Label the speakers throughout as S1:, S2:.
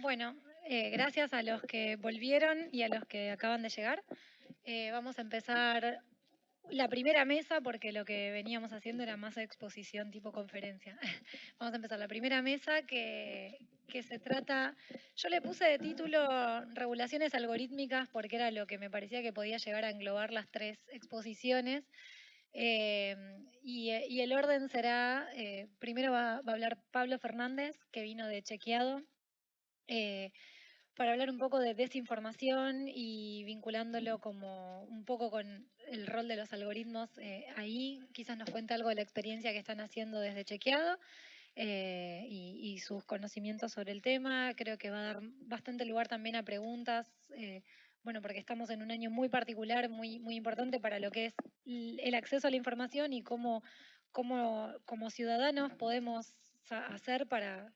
S1: Bueno, eh, gracias a los que volvieron y a los que acaban de llegar. Eh, vamos a empezar la primera mesa, porque lo que veníamos haciendo era más exposición tipo conferencia. Vamos a empezar la primera mesa que, se trata, yo le puse de título regulaciones algorítmicas porque era lo que me parecía que podía llegar a englobar las tres exposiciones. Eh, y, el orden será, eh, primero va, a hablar Pablo Fernández, que vino de Chequeado. Eh, para hablar un poco de desinformación y vinculándolo como un poco con el rol de los algoritmos ahí. Quizás nos cuente algo de la experiencia que están haciendo desde Chequeado y, sus conocimientos sobre el tema. Creo que va a dar bastante lugar también a preguntas, bueno, porque estamos en un año muy particular, muy, muy importante para lo que es el acceso a la información y cómo, cómo como ciudadanos podemos hacer para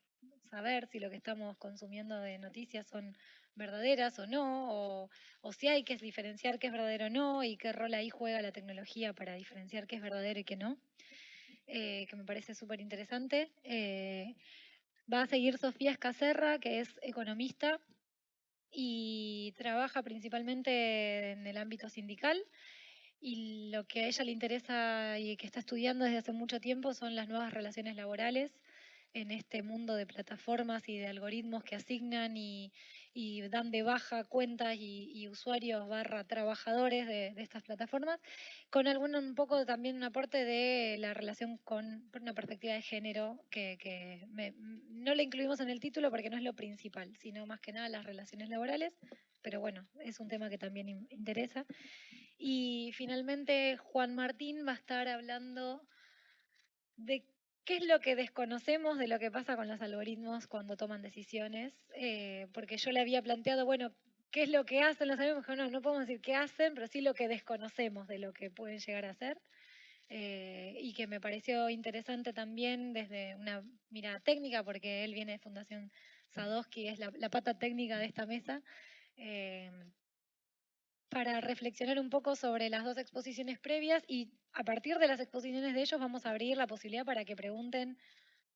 S1: saber si lo que estamos consumiendo de noticias son verdaderas o no, o, si hay que diferenciar qué es verdadero o no y qué rol ahí juega la tecnología para diferenciar qué es verdadero y qué no, eh, que me parece súper interesante. Eh, va a seguir Sofía Escacerra, que es economista y trabaja principalmente en el ámbito sindical. Y lo que a ella le interesa y que está estudiando desde hace mucho tiempo son las nuevas relaciones laborales en este mundo de plataformas y de algoritmos que asignan y, dan de baja cuentas y, usuarios barra trabajadores de, estas plataformas, con algún un poco también un aporte de la relación con una perspectiva de género que, no le incluimos en el título porque no es lo principal, sino más que nada las relaciones laborales, pero bueno, es un tema que también interesa. Y finalmente Juan Martín va a estar hablando de ¿Qué es lo que desconocemos de lo que pasa con los algoritmos cuando toman decisiones? Eh, porque yo le había planteado, bueno, ¿qué es lo que hacen los algoritmos? No, no podemos decir qué hacen, pero sí lo que desconocemos de lo que pueden llegar a hacer. Eh, y que me pareció interesante también desde una mirada técnica, porque él viene de Fundación Sadowski, es la, pata técnica de esta mesa. Eh, para reflexionar un poco sobre las dos exposiciones previas y a partir de las exposiciones de ellos vamos a abrir la posibilidad para que pregunten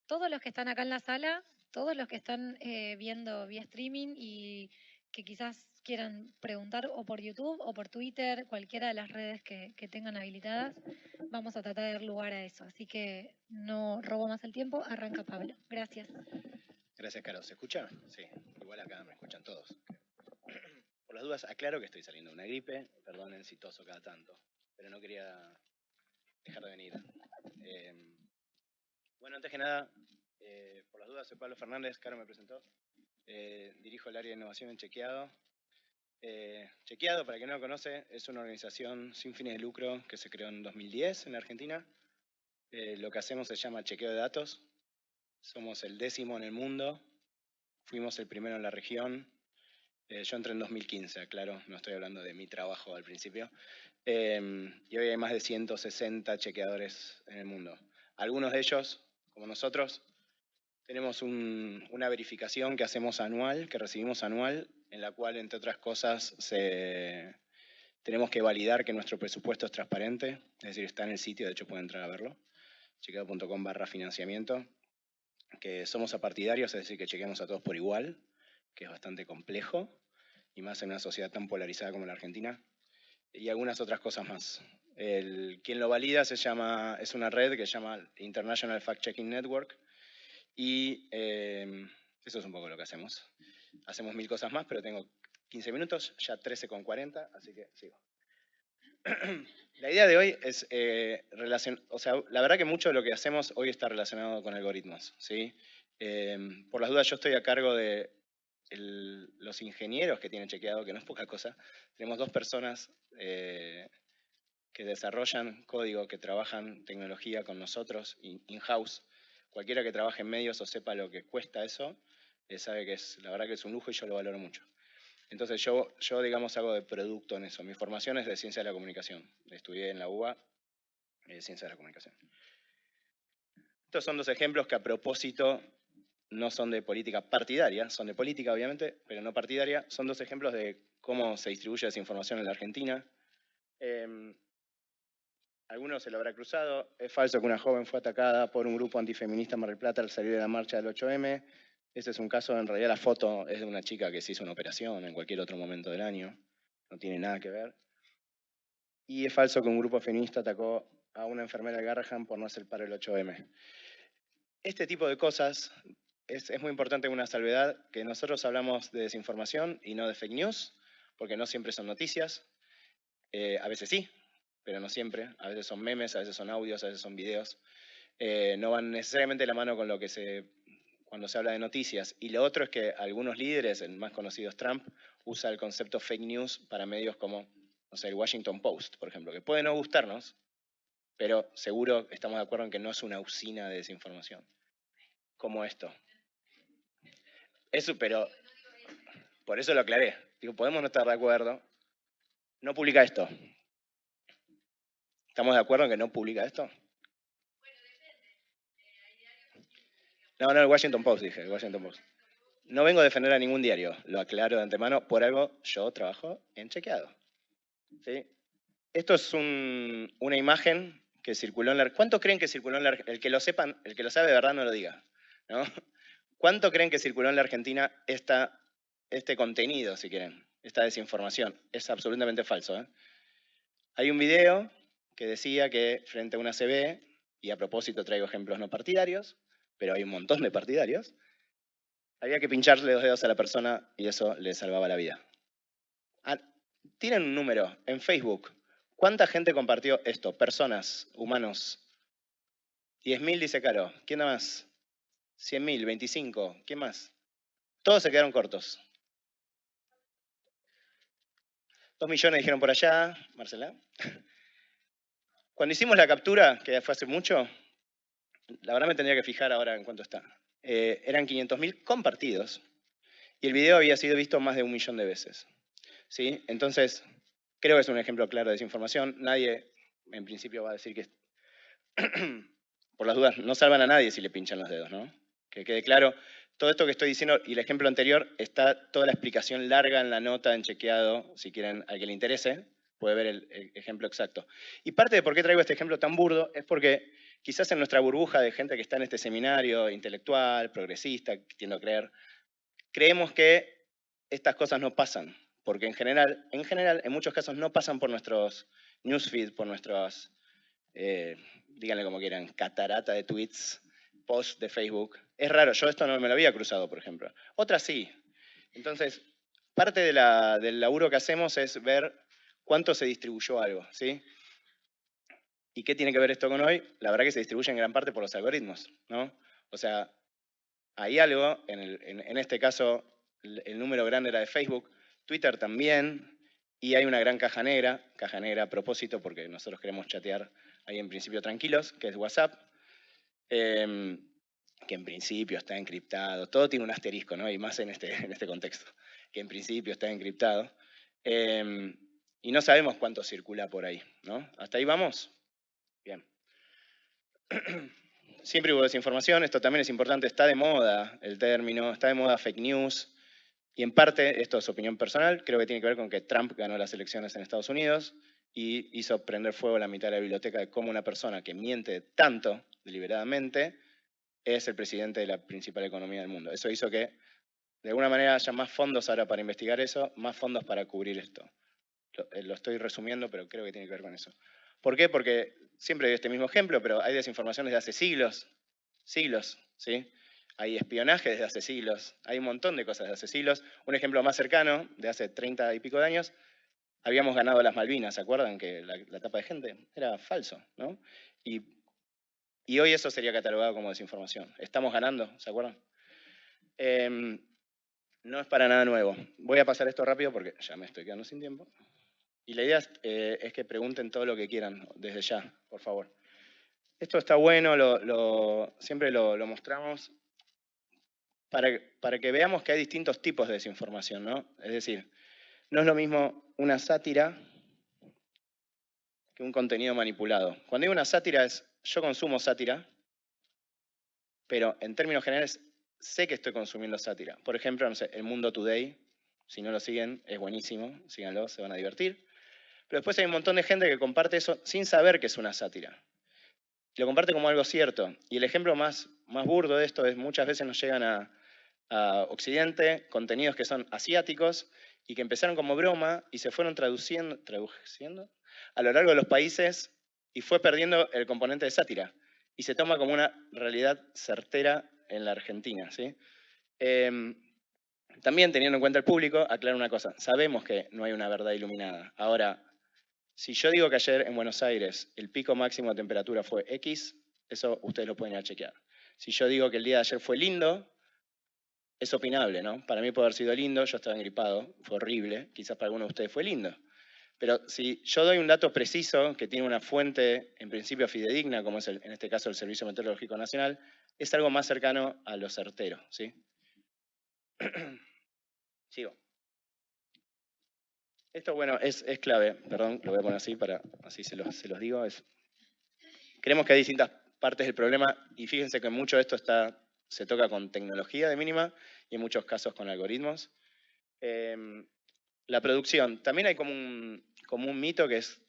S1: todos los que están acá en la sala, todos los que están eh, viendo vía streaming y que quizás quieran preguntar o por YouTube o por Twitter, cualquiera de las redes que, tengan habilitadas, vamos a tratar de dar lugar a eso. Así que no robo más el tiempo, arranca Pablo. Gracias.
S2: Gracias, Caro. ¿Se escucha? Sí, igual acá me escuchan todos las dudas, aclaro que estoy saliendo de una gripe, perdonen si toso cada tanto, pero no quería dejar de venir. Em, bueno, antes que nada, eh, por las dudas, soy Pablo Fernández, Caro me presentó. Eh, dirijo el área de innovación en Chequeado. Eh, Chequeado, para quien no lo conoce, es una organización sin fines de lucro que se creó en 2010 en Argentina. lo que hacemos se llama chequeo de datos. Somos el décimo en el mundo. Fuimos el primero en la región eh, yo entré en 2015, claro, no estoy hablando de mi trabajo al principio. Em, y hoy hay más de 160 chequeadores en el mundo. Algunos de ellos, como nosotros, tenemos una verificación que hacemos anual, que recibimos anual, en la cual, entre otras cosas, tenemos que validar que nuestro presupuesto es transparente, es decir, está en el sitio, de hecho pueden entrar a verlo, chequeado.com barra financiamiento, que somos apartidarios, es decir, que chequeamos a todos por igual, que es bastante complejo, y más en una sociedad tan polarizada como la Argentina, y algunas otras cosas más. El, quien lo valida se llama, es una red que se llama International Fact Checking Network, y em, eso es un poco lo que hacemos. Hacemos mil cosas más, pero tengo 15 minutos, ya 13 con 40, así que sigo. La idea de hoy es eh, o sea, la verdad que mucho de lo que hacemos hoy está relacionado con algoritmos, ¿sí? Em, por las dudas, yo estoy a cargo de los ingenieros que tienen chequeado, que no es poca cosa, tenemos dos personas eh, que desarrollan código, que trabajan tecnología con nosotros, in-house. Cualquiera que trabaje en medios o sepa lo que cuesta eso, eh, sabe que es, la verdad que es un lujo y yo lo valoro mucho. Entonces yo, yo, digamos, hago de producto en eso. Mi formación es de ciencia de la comunicación. Estudié en la UBA eh, ciencia de la comunicación. Estos son dos ejemplos que a propósito no son de política partidaria, son de política obviamente, pero no partidaria. Son dos ejemplos de cómo se distribuye esa información en la Argentina. Em, algunos se lo habrá cruzado. Es falso que una joven fue atacada por un grupo antifeminista en Mar del Plata al salir de la marcha del 8M. Este es un caso, en realidad la foto es de una chica que se hizo una operación en cualquier otro momento del año. No tiene nada que ver. Y es falso que un grupo feminista atacó a una enfermera de Garrahan por no hacer para el 8M. Este tipo de cosas es, es muy importante una salvedad que nosotros hablamos de desinformación y no de fake news, porque no siempre son noticias. Eh, a veces sí, pero no siempre. A veces son memes, a veces son audios, a veces son videos. Eh, no van necesariamente de la mano con lo que se cuando se habla de noticias. Y lo otro es que algunos líderes, el más conocido es Trump, usa el concepto fake news para medios como, no sé, el Washington Post, por ejemplo, que puede no gustarnos, pero seguro estamos de acuerdo en que no es una usina de desinformación. Como esto. Eso, pero por eso lo aclaré. Digo, podemos no estar de acuerdo. No publica esto. ¿Estamos de acuerdo en que no publica esto? No, no, el Washington Post, dije, el Washington Post. No vengo a defender a ningún diario, lo aclaro de antemano, por algo yo trabajo en chequeado. ¿Sí? Esto es una imagen que circuló en la... ¿Cuánto creen que circuló en la... El que lo sepan, el que lo sabe de verdad no lo diga. ¿no? ¿Cuánto creen que circuló en la Argentina este contenido, si quieren, esta desinformación? Es absolutamente falso. ¿eh? Hay un video que decía que frente a una CB, y a propósito traigo ejemplos no partidarios, pero hay un montón de partidarios, había que pincharle los dedos a la persona y eso le salvaba la vida. Ah, tienen un número en Facebook. ¿Cuánta gente compartió esto? Personas, humanos. 10.000 dice Caro. ¿Quién más? 100.000, 25. ¿Quién más? Todos se quedaron cortos. Dos millones dijeron por allá. Marcela. Cuando hicimos la captura, que fue hace mucho, la verdad me tendría que fijar ahora en cuánto está. Eh, eran 500.000 compartidos y el video había sido visto más de un millón de veces. ¿sí? Entonces, creo que es un ejemplo claro de desinformación. Nadie, en principio, va a decir que, por las dudas, no salvan a nadie si le pinchan los dedos, ¿no? Que quede claro, todo esto que estoy diciendo y el ejemplo anterior, está toda la explicación larga en la nota, en chequeado, si quieren, al que le interese, puede ver el, ejemplo exacto. Y parte de por qué traigo este ejemplo tan burdo es porque quizás en nuestra burbuja de gente que está en este seminario intelectual, progresista, tiendo a creer, creemos que estas cosas no pasan, porque en general, en general, en muchos casos no pasan por nuestros newsfeed, por nuestros, eh, díganle como quieran, catarata de tweets, posts de Facebook. Es raro, yo esto no me lo había cruzado, por ejemplo. Otras sí. Entonces, parte de del laburo que hacemos es ver cuánto se distribuyó algo, ¿sí? ¿Y qué tiene que ver esto con hoy? La verdad que se distribuye en gran parte por los algoritmos, ¿no? O sea, hay algo, en, este caso el, número grande era de Facebook, Twitter también, y hay una gran caja negra, caja negra a propósito porque nosotros queremos chatear ahí en principio tranquilos, que es WhatsApp, em, que en principio está encriptado, todo tiene un asterisco, ¿no? Y más en este, en este contexto, que en principio está encriptado. Em, y no sabemos cuánto circula por ahí, ¿no? ¿Hasta ahí vamos? Bien. Siempre hubo desinformación, esto también es importante, está de moda el término, está de moda fake news, y en parte, esto es opinión personal, creo que tiene que ver con que Trump ganó las elecciones en Estados Unidos y hizo prender fuego la mitad de la biblioteca de cómo una persona que miente tanto deliberadamente es el presidente de la principal economía del mundo. Eso hizo que de alguna manera haya más fondos ahora para investigar eso, más fondos para cubrir esto. Lo, eh, lo estoy resumiendo, pero creo que tiene que ver con eso. ¿Por qué? Porque siempre doy este mismo ejemplo, pero hay desinformación desde hace siglos, siglos, ¿sí? Hay espionaje desde hace siglos, hay un montón de cosas desde hace siglos. Un ejemplo más cercano, de hace 30 y pico de años, habíamos ganado las Malvinas, ¿se acuerdan? Que la, la tapa de gente era falso, ¿no? Y, hoy eso sería catalogado como desinformación. Estamos ganando, ¿se acuerdan? Eh, no es para nada nuevo. Voy a pasar esto rápido porque ya me estoy quedando sin tiempo. Y la idea eh, es, que pregunten todo lo que quieran desde ya, por favor. Esto está bueno, siempre lo, mostramos para, para, que veamos que hay distintos tipos de desinformación, ¿no? Es decir, no es lo mismo una sátira que un contenido manipulado. Cuando digo una sátira es, yo consumo sátira, pero en términos generales sé que estoy consumiendo sátira. Por ejemplo, no El Mundo Today, si no lo siguen, es buenísimo, síganlo, se van a divertir. Pero después hay un montón de gente que comparte eso sin saber que es una sátira. Lo comparte como algo cierto. Y el ejemplo más burdo de esto es muchas veces nos llegan a, Occidente contenidos que son asiáticos y que empezaron como broma y se fueron traduciendo, traduciendo a lo largo de los países y fue perdiendo el componente de sátira. Y se toma como una realidad certera en la Argentina. ¿sí? Em, también teniendo en cuenta el público, aclaro una cosa, sabemos que no hay una verdad iluminada. Ahora, si yo digo que ayer en Buenos Aires el pico máximo de temperatura fue X, eso ustedes lo pueden ir a chequear. Si yo digo que el día de ayer fue lindo, es opinable, ¿no? Para mí puede haber sido lindo, yo estaba engripado, fue horrible, quizás para algunos de ustedes fue lindo. Pero si yo doy un dato preciso que tiene una fuente en principio fidedigna, como es en este caso el Servicio Meteorológico Nacional, es algo más cercano a lo certero, ¿sí? Sigo. Esto, bueno, es, clave, perdón, lo voy a poner así para así se los, se los digo. Es, creemos que hay distintas partes del problema y fíjense que mucho de esto está, se toca con tecnología de mínima y en muchos casos con algoritmos. Em, la producción, también hay como un, como un mito que es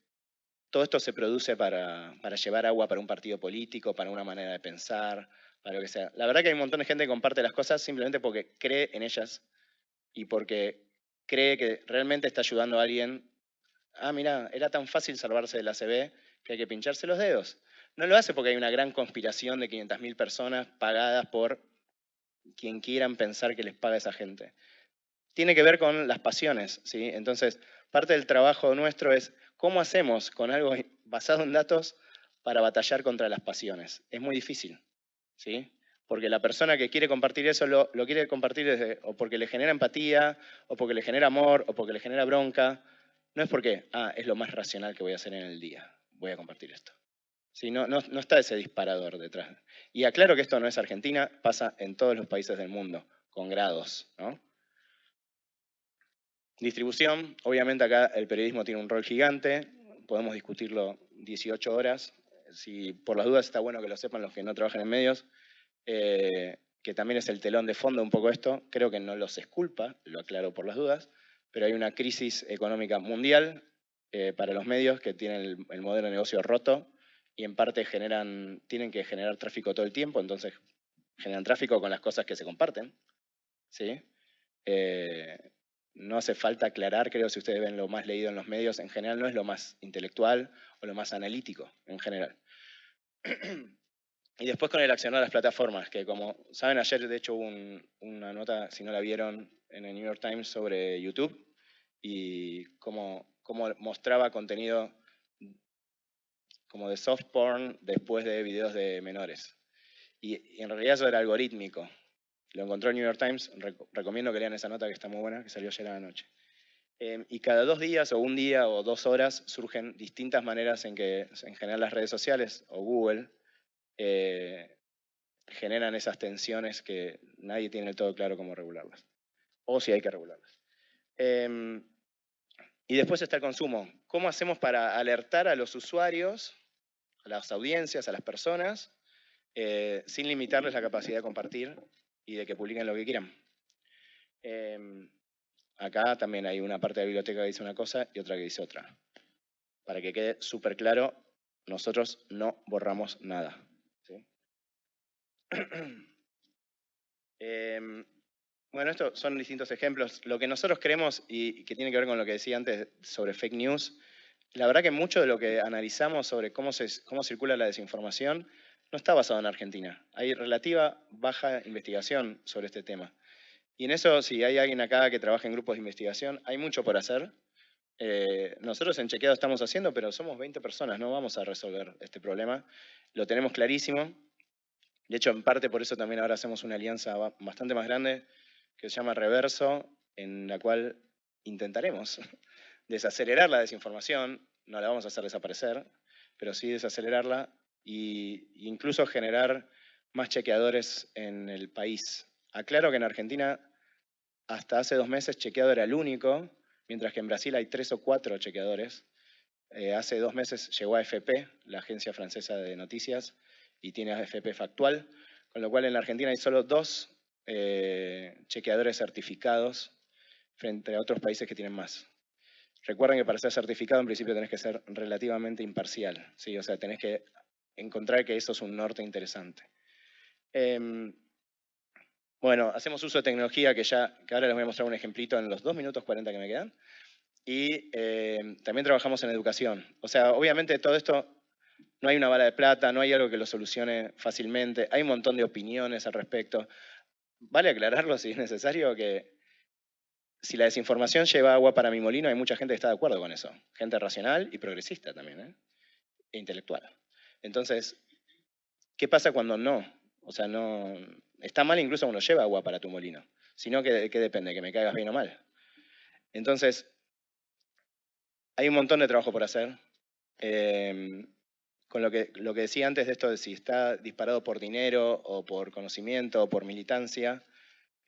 S2: todo esto se produce para, para, llevar agua para un partido político, para una manera de pensar, para lo que sea. La verdad que hay un montón de gente que comparte las cosas simplemente porque cree en ellas y porque cree que realmente está ayudando a alguien. Ah, mira, era tan fácil salvarse de la CB que hay que pincharse los dedos. No lo hace porque hay una gran conspiración de 500.000 personas pagadas por quien quieran pensar que les paga esa gente. Tiene que ver con las pasiones, ¿sí? Entonces, parte del trabajo nuestro es cómo hacemos con algo basado en datos para batallar contra las pasiones. Es muy difícil, ¿sí? porque la persona que quiere compartir eso lo, quiere compartir desde, o porque le genera empatía, o porque le genera amor, o porque le genera bronca. No es porque, ah, es lo más racional que voy a hacer en el día, voy a compartir esto. Sí, no, no, no está ese disparador detrás. Y aclaro que esto no es Argentina, pasa en todos los países del mundo, con grados. ¿no? Distribución, obviamente acá el periodismo tiene un rol gigante, podemos discutirlo 18 horas. Si por las dudas está bueno que lo sepan los que no trabajan en medios, eh, que también es el telón de fondo un poco esto, creo que no los esculpa, lo aclaro por las dudas, pero hay una crisis económica mundial eh, para los medios que tienen el, modelo de negocio roto y en parte generan, tienen que generar tráfico todo el tiempo, entonces generan tráfico con las cosas que se comparten. ¿sí? Eh, no hace falta aclarar, creo, si ustedes ven lo más leído en los medios, en general no es lo más intelectual o lo más analítico, en general. Y después con el accionar las plataformas, que como saben, ayer de hecho hubo una nota, si no la vieron, en el New York Times sobre YouTube y cómo, cómo mostraba contenido como de soft porn después de videos de menores. Y, en realidad eso era algorítmico. Lo encontró el New York Times, recomiendo que lean esa nota que está muy buena, que salió ayer a la noche. Em, y cada dos días o un día o dos horas surgen distintas maneras en que en general las redes sociales o Google eh, generan esas tensiones que nadie tiene del todo claro cómo regularlas. O si hay que regularlas. Em, y después está el consumo. ¿Cómo hacemos para alertar a los usuarios, a las audiencias, a las personas, eh, sin limitarles la capacidad de compartir y de que publiquen lo que quieran? Em, acá también hay una parte de la biblioteca que dice una cosa y otra que dice otra. Para que quede súper claro, nosotros no borramos nada. Em, bueno, estos son distintos ejemplos. Lo que nosotros creemos y que tiene que ver con lo que decía antes sobre fake news, la verdad que mucho de lo que analizamos sobre cómo, circula la desinformación no está basado en Argentina. Hay relativa baja investigación sobre este tema. Y en eso, si hay alguien acá que trabaja en grupos de investigación, hay mucho por hacer. Eh, nosotros en Chequeado estamos haciendo, pero somos 20 personas, no vamos a resolver este problema. Lo tenemos clarísimo. De hecho, en parte por eso también ahora hacemos una alianza bastante más grande que se llama Reverso, en la cual intentaremos desacelerar la desinformación, no la vamos a hacer desaparecer, pero sí desacelerarla e incluso generar más chequeadores en el país. Aclaro que en Argentina hasta hace dos meses chequeado era el único, mientras que en Brasil hay tres o cuatro chequeadores. Eh, hace dos meses llegó a FP, la agencia francesa de noticias, y tiene AFP factual, con lo cual en la Argentina hay solo dos eh, chequeadores certificados frente a otros países que tienen más. Recuerden que para ser certificado en principio tenés que ser relativamente imparcial, ¿sí? o sea, tenés que encontrar que eso es un norte interesante. Em, bueno, hacemos uso de tecnología que ya, que ahora les voy a mostrar un ejemplito en los 2 minutos 40 que me quedan. Y em, también trabajamos en educación. O sea, obviamente todo esto no hay una bala de plata, no hay algo que lo solucione fácilmente, hay un montón de opiniones al respecto. Vale aclararlo si es necesario que si la desinformación lleva agua para mi molino, hay mucha gente que está de acuerdo con eso. Gente racional y progresista también, ¿eh? e intelectual. Entonces, ¿qué pasa cuando no? O sea, no está mal incluso cuando lleva agua para tu molino. Sino que, ¿qué depende? ¿Que me caigas bien o mal? Entonces, hay un montón de trabajo por hacer. Em, con lo que, lo que decía antes de esto de si está disparado por dinero o por conocimiento o por militancia,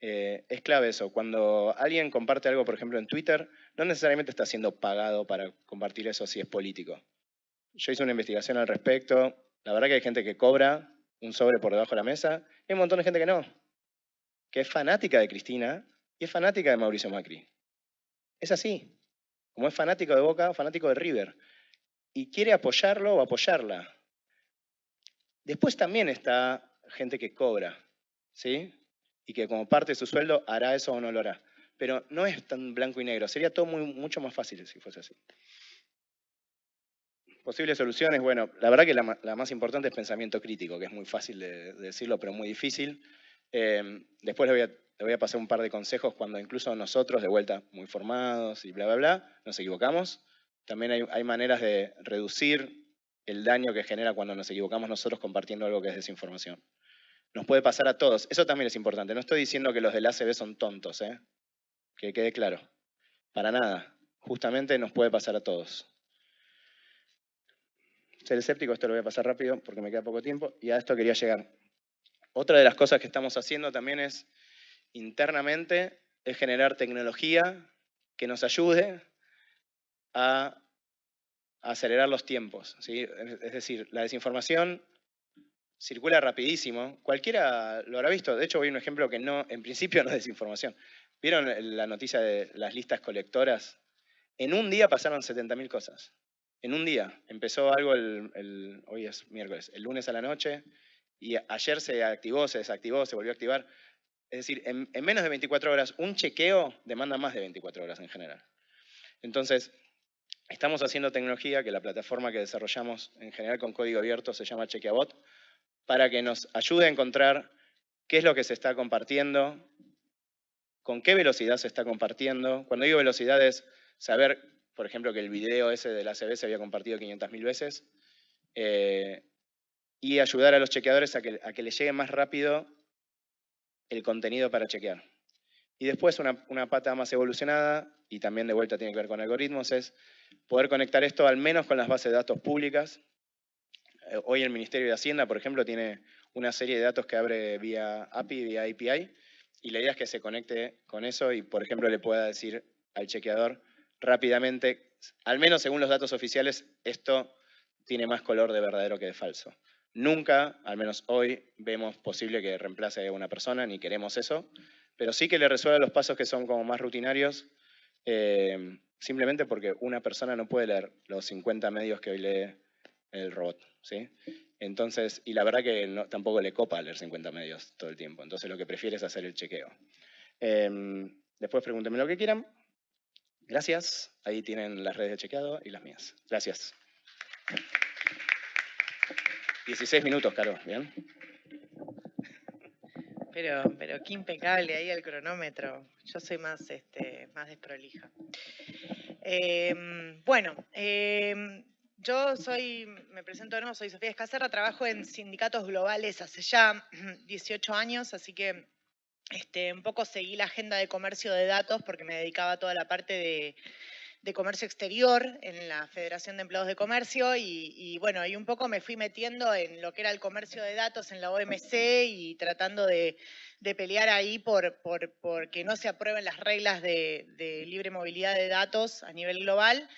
S2: eh, es clave eso. Cuando alguien comparte algo, por ejemplo, en Twitter, no necesariamente está siendo pagado para compartir eso si es político. Yo hice una investigación al respecto. La verdad que hay gente que cobra un sobre por debajo de la mesa y hay un montón de gente que no. Que es fanática de Cristina y es fanática de Mauricio Macri. Es así. Como es fanático de Boca, fanático de River. Y quiere apoyarlo o apoyarla. Después también está gente que cobra. ¿Sí? Y que como parte de su sueldo hará eso o no lo hará. Pero no es tan blanco y negro, sería todo mucho más fácil si fuese así. Posibles soluciones, bueno, la verdad que la, más importante es pensamiento crítico, que es muy fácil de, decirlo, pero muy difícil. Eh, después le voy, a, pasar un par de consejos cuando incluso nosotros, de vuelta, muy formados y bla, bla, bla, nos equivocamos. También hay maneras de reducir el daño que genera cuando nos equivocamos nosotros compartiendo algo que es desinformación. Nos puede pasar a todos. Eso también es importante. No estoy diciendo que los del ACB son tontos, ¿eh? que quede claro. Para nada. Justamente nos puede pasar a todos. Ser escéptico, esto lo voy a pasar rápido porque me queda poco tiempo, y a esto quería llegar. Otra de las cosas que estamos haciendo también es, internamente, es generar tecnología que nos ayude a acelerar los tiempos. ¿sí? Es decir, la desinformación circula rapidísimo. Cualquiera lo habrá visto. De hecho, voy a un ejemplo que no, en principio no es desinformación. ¿Vieron la noticia de las listas colectoras? En un día pasaron 70.000 cosas. En un día. Empezó algo el, hoy es miércoles, el lunes a la noche, y ayer se activó, se desactivó, se volvió a activar. Es decir, en, en menos de 24 horas, un chequeo demanda más de 24 horas en general. Entonces, estamos haciendo tecnología que la plataforma que desarrollamos en general con código abierto se llama Chequeabot, para que nos ayude a encontrar qué es lo que se está compartiendo, con qué velocidad se está compartiendo. Cuando digo velocidad es saber, por ejemplo, que el video ese de la ACB se había compartido 500.000 veces, eh, y ayudar a los chequeadores a que, les llegue más rápido el contenido para chequear. Y después una, una, pata más evolucionada, y también de vuelta tiene que ver con algoritmos, es poder conectar esto al menos con las bases de datos públicas, hoy el Ministerio de Hacienda, por ejemplo, tiene una serie de datos que abre vía API, vía API, y la idea es que se conecte con eso y, por ejemplo, le pueda decir al chequeador rápidamente, al menos según los datos oficiales, esto tiene más color de verdadero que de falso. Nunca, al menos hoy, vemos posible que reemplace a una persona, ni queremos eso, pero sí que le resuelva los pasos que son como más rutinarios, eh, simplemente porque una persona no puede leer los 50 medios que hoy lee el robot. ¿Sí? Entonces, y la verdad que tampoco le copa leer 50 medios todo el tiempo. Entonces lo que prefiere es hacer el chequeo. Em, después pregúntenme lo que quieran. Gracias. Ahí tienen las redes de chequeado y las mías. Gracias. 16 minutos, Caro. ¿Bien?
S3: Pero, pero qué impecable ahí el cronómetro. Yo soy más, este, más desprolija. Em, bueno, eh, yo soy, me presento de nuevo, soy Sofía Escacerra, trabajo en sindicatos globales hace ya 18 años, así que este, un poco seguí la agenda de comercio de datos porque me dedicaba a toda la parte de, comercio exterior en la Federación de Empleados de Comercio y, bueno, y un poco me fui metiendo en lo que era el comercio de datos en la OMC y tratando de, pelear ahí por, por, que no se aprueben las reglas de libre movilidad de datos a nivel global.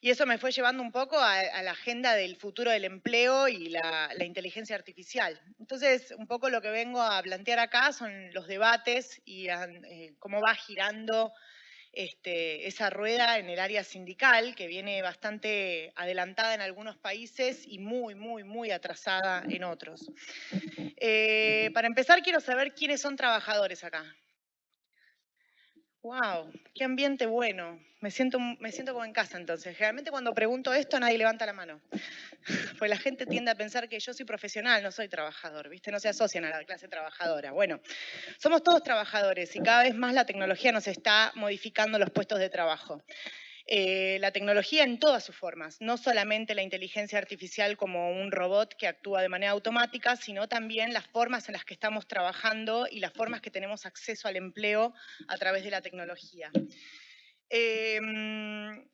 S3: Y eso me fue llevando un poco a, la agenda del futuro del empleo y la, inteligencia artificial. Entonces, un poco lo que vengo a plantear acá son los debates y eh, cómo va girando este, esa rueda en el área sindical, que viene bastante adelantada en algunos países y muy, muy, muy atrasada en otros. Eh, para empezar, quiero saber quiénes son trabajadores acá. Wow, qué ambiente bueno. Me siento, me siento como en casa entonces. Generalmente cuando pregunto esto nadie levanta la mano. Pues la gente tiende a pensar que yo soy profesional, no soy trabajador, ¿viste? No se asocian a la clase trabajadora. Bueno, somos todos trabajadores y cada vez más la tecnología nos está modificando los puestos de trabajo. Eh, la tecnología en todas sus formas, no solamente la inteligencia artificial como un robot que actúa de manera automática, sino también las formas en las que estamos trabajando y las formas que tenemos acceso al empleo a través de la tecnología. Em,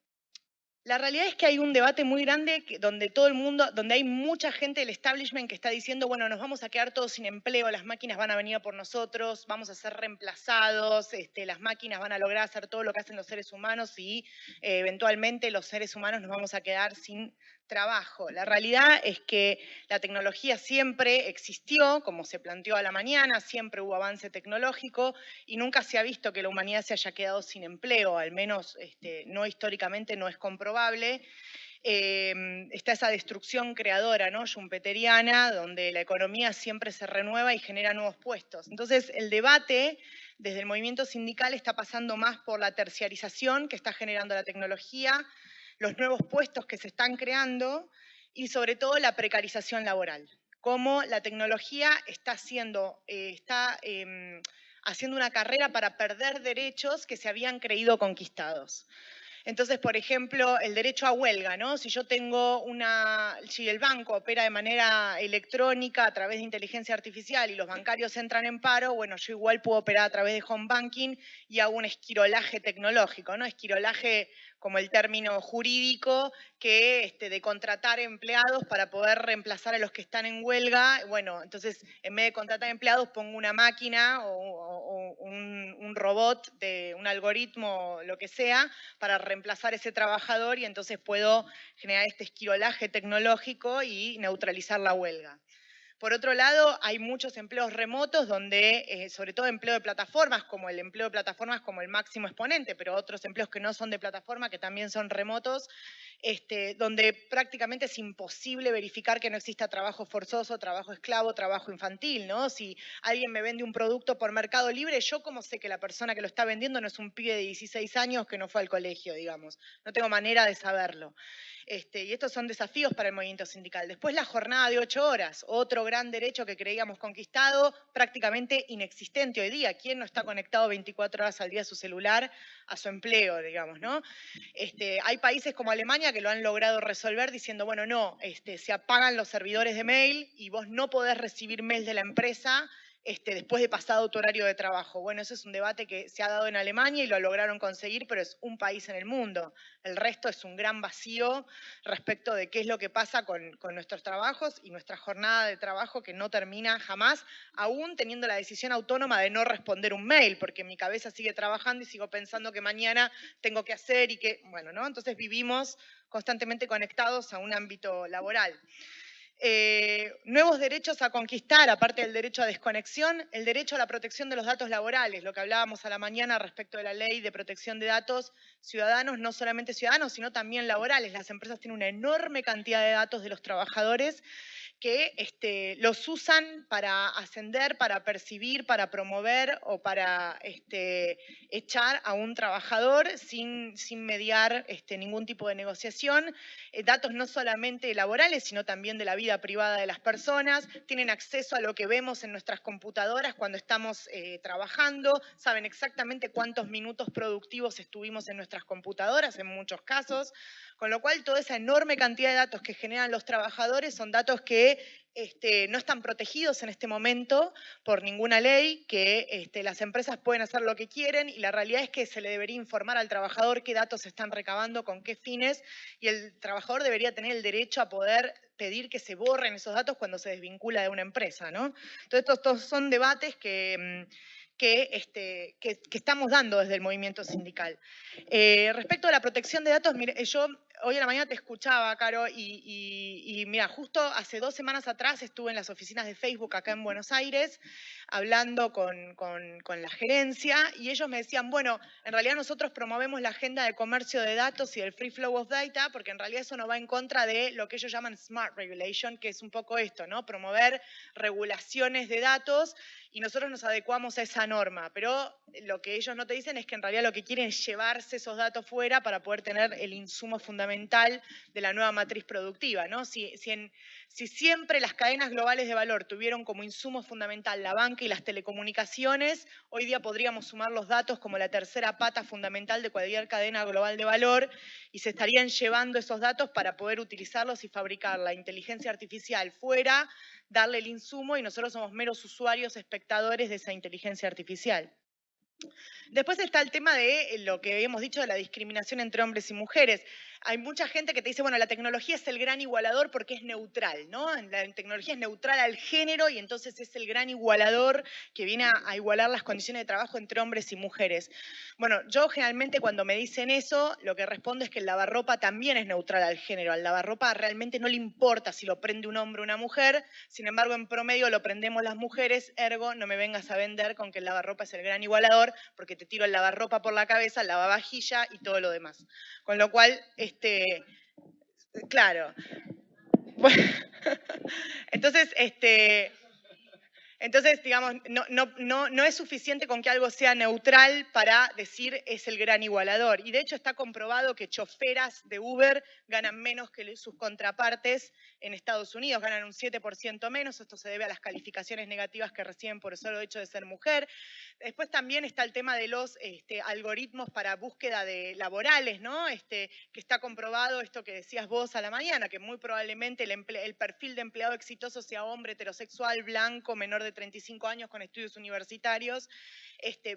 S3: la realidad es que hay un debate muy grande donde todo el mundo, donde hay mucha gente del establishment que está diciendo, bueno, nos vamos a quedar todos sin empleo, las máquinas van a venir por nosotros, vamos a ser reemplazados, este, las máquinas van a lograr hacer todo lo que hacen los seres humanos y eh, eventualmente los seres humanos nos vamos a quedar sin trabajo. La realidad es que la tecnología siempre existió, como se planteó a la mañana, siempre hubo avance tecnológico y nunca se ha visto que la humanidad se haya quedado sin empleo, al menos este, no históricamente no es comprobable. Em, está esa destrucción creadora, ¿no? Schumpeteriana, donde la economía siempre se renueva y genera nuevos puestos. Entonces, el debate desde el movimiento sindical está pasando más por la terciarización que está generando la tecnología, los nuevos puestos que se están creando y sobre todo la precarización laboral. Cómo la tecnología está haciendo, eh, está, em, haciendo una carrera para perder derechos que se habían creído conquistados. Entonces, por ejemplo, el derecho a huelga, ¿no? Si yo tengo una, si el banco opera de manera electrónica a través de inteligencia artificial y los bancarios entran en paro, bueno, yo igual puedo operar a través de home banking y hago un esquirolaje tecnológico, ¿no? Esquirolaje como el término jurídico, que este, de contratar empleados para poder reemplazar a los que están en huelga. Bueno, entonces en vez de contratar empleados pongo una máquina o, un, robot, de un algoritmo, lo que sea, para reemplazar ese trabajador y entonces puedo generar este esquirolaje tecnológico y neutralizar la huelga. Por otro lado, hay muchos empleos remotos donde, eh, sobre todo empleo de plataformas, como el empleo de plataformas como el máximo exponente, pero otros empleos que no son de plataforma, que también son remotos, este, donde prácticamente es imposible verificar que no exista trabajo forzoso, trabajo esclavo, trabajo infantil, ¿no? Si alguien me vende un producto por Mercado Libre, yo cómo sé que la persona que lo está vendiendo no es un pibe de 16 años que no fue al colegio, digamos. No tengo manera de saberlo. Este, y estos son desafíos para el movimiento sindical. Después la jornada de ocho horas, otro gran derecho que creíamos conquistado, prácticamente inexistente hoy día. ¿Quién no está conectado 24 horas al día a su celular, a su empleo, digamos, ¿no? Este, hay países como Alemania que lo han logrado resolver diciendo, bueno, no, este, se apagan los servidores de mail y vos no podés recibir mail de la empresa este, después de pasado tu horario de trabajo. Bueno, ese es un debate que se ha dado en Alemania y lo lograron conseguir, pero es un país en el mundo. El resto es un gran vacío respecto de qué es lo que pasa con, nuestros trabajos y nuestra jornada de trabajo que no termina jamás, aún teniendo la decisión autónoma de no responder un mail, porque mi cabeza sigue trabajando y sigo pensando que mañana tengo que hacer y que, bueno, ¿no? Entonces vivimos constantemente conectados a un ámbito laboral. Eh, nuevos derechos a conquistar, aparte del derecho a desconexión, el derecho a la protección de los datos laborales, lo que hablábamos a la mañana respecto de la ley de protección de datos ciudadanos, no solamente ciudadanos, sino también laborales. Las empresas tienen una enorme cantidad de datos de los trabajadores que este, los usan para ascender, para percibir, para promover o para este, echar a un trabajador sin, sin mediar este, ningún tipo de negociación. Eh, datos no solamente laborales, sino también de la vida privada de las personas. Tienen acceso a lo que vemos en nuestras computadoras cuando estamos eh, trabajando. Saben exactamente cuántos minutos productivos estuvimos en nuestras computadoras en muchos casos. Con lo cual, toda esa enorme cantidad de datos que generan los trabajadores son datos que este, no están protegidos en este momento por ninguna ley, que este, las empresas pueden hacer lo que quieren y la realidad es que se le debería informar al trabajador qué datos se están recabando, con qué fines, y el trabajador debería tener el derecho a poder pedir que se borren esos datos cuando se desvincula de una empresa. ¿no? Entonces, estos, son debates que... Mm, este, que, que, estamos dando desde el movimiento sindical. Eh, respecto a la protección de datos, mire, yo hoy a la mañana te escuchaba, Caro, y, mira, justo hace dos semanas atrás estuve en las oficinas de Facebook acá en Buenos Aires hablando con, con, la gerencia y ellos me decían, bueno, en realidad nosotros promovemos la agenda de comercio de datos y del free flow of data porque en realidad eso no va en contra de lo que ellos llaman smart regulation, que es un poco esto, ¿no? Promover regulaciones de datos y nosotros nos adecuamos a esa norma, pero lo que ellos no te dicen es que en realidad lo que quieren es llevarse esos datos fuera para poder tener el insumo fundamental de la nueva matriz productiva. ¿no? Si, si, siempre las cadenas globales de valor tuvieron como insumo fundamental la banca y las telecomunicaciones, hoy día podríamos sumar los datos como la tercera pata fundamental de cualquier cadena global de valor y se estarían llevando esos datos para poder utilizarlos y fabricar la inteligencia artificial fuera darle el insumo y nosotros somos meros usuarios, espectadores de esa inteligencia artificial. Después está el tema de lo que habíamos dicho de la discriminación entre hombres y mujeres hay mucha gente que te dice, bueno, la tecnología es el gran igualador porque es neutral, ¿no? La tecnología es neutral al género y entonces es el gran igualador que viene a, igualar las condiciones de trabajo entre hombres y mujeres. Bueno, yo generalmente cuando me dicen eso, lo que respondo es que el lavarropa también es neutral al género. Al lavarropa realmente no le importa si lo prende un hombre o una mujer, sin embargo, en promedio lo prendemos las mujeres, ergo, no me vengas a vender con que el lavarropa es el gran igualador, porque te tiro el lavarropa por la cabeza, el lavavajilla y todo lo demás. Con lo cual, este, claro. entonces, este, entonces, digamos, no, no, no, no, es suficiente con que algo sea neutral para decir es el gran igualador. Y de hecho está comprobado que choferas de Uber ganan menos que sus contrapartes en Estados Unidos, ganan un 7% menos. Esto se debe a las calificaciones negativas que reciben por el solo hecho de ser mujer. Después también está el tema de los este, algoritmos para búsqueda de laborales, ¿no? Este, que está comprobado esto que decías vos a la mañana, que muy probablemente el, el perfil de empleado exitoso sea hombre heterosexual, blanco, menor de 35 años con estudios universitarios,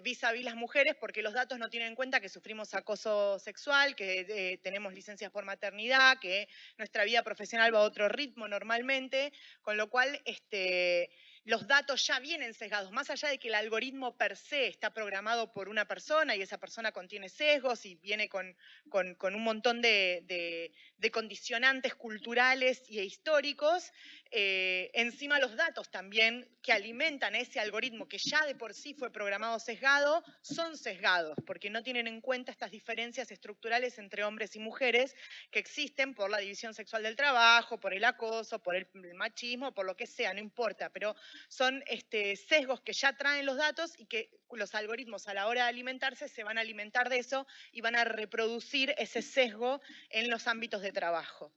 S3: vis a vis las mujeres, porque los datos no tienen en cuenta que sufrimos acoso sexual, que eh, tenemos licencias por maternidad, que nuestra vida profesional va a otro ritmo normalmente, con lo cual este, los datos ya vienen sesgados, más allá de que el algoritmo per se está programado por una persona y esa persona contiene sesgos y viene con, un montón de, condicionantes culturales y históricos, eh, encima los datos también que alimentan ese algoritmo que ya de por sí fue programado sesgado, son sesgados, porque no tienen en cuenta estas diferencias estructurales entre hombres y mujeres que existen por la división sexual del trabajo, por el acoso, por el, machismo, por lo que sea, no importa, pero son este, sesgos que ya traen los datos y que los algoritmos a la hora de alimentarse se van a alimentar de eso y van a reproducir ese sesgo en los ámbitos de trabajo.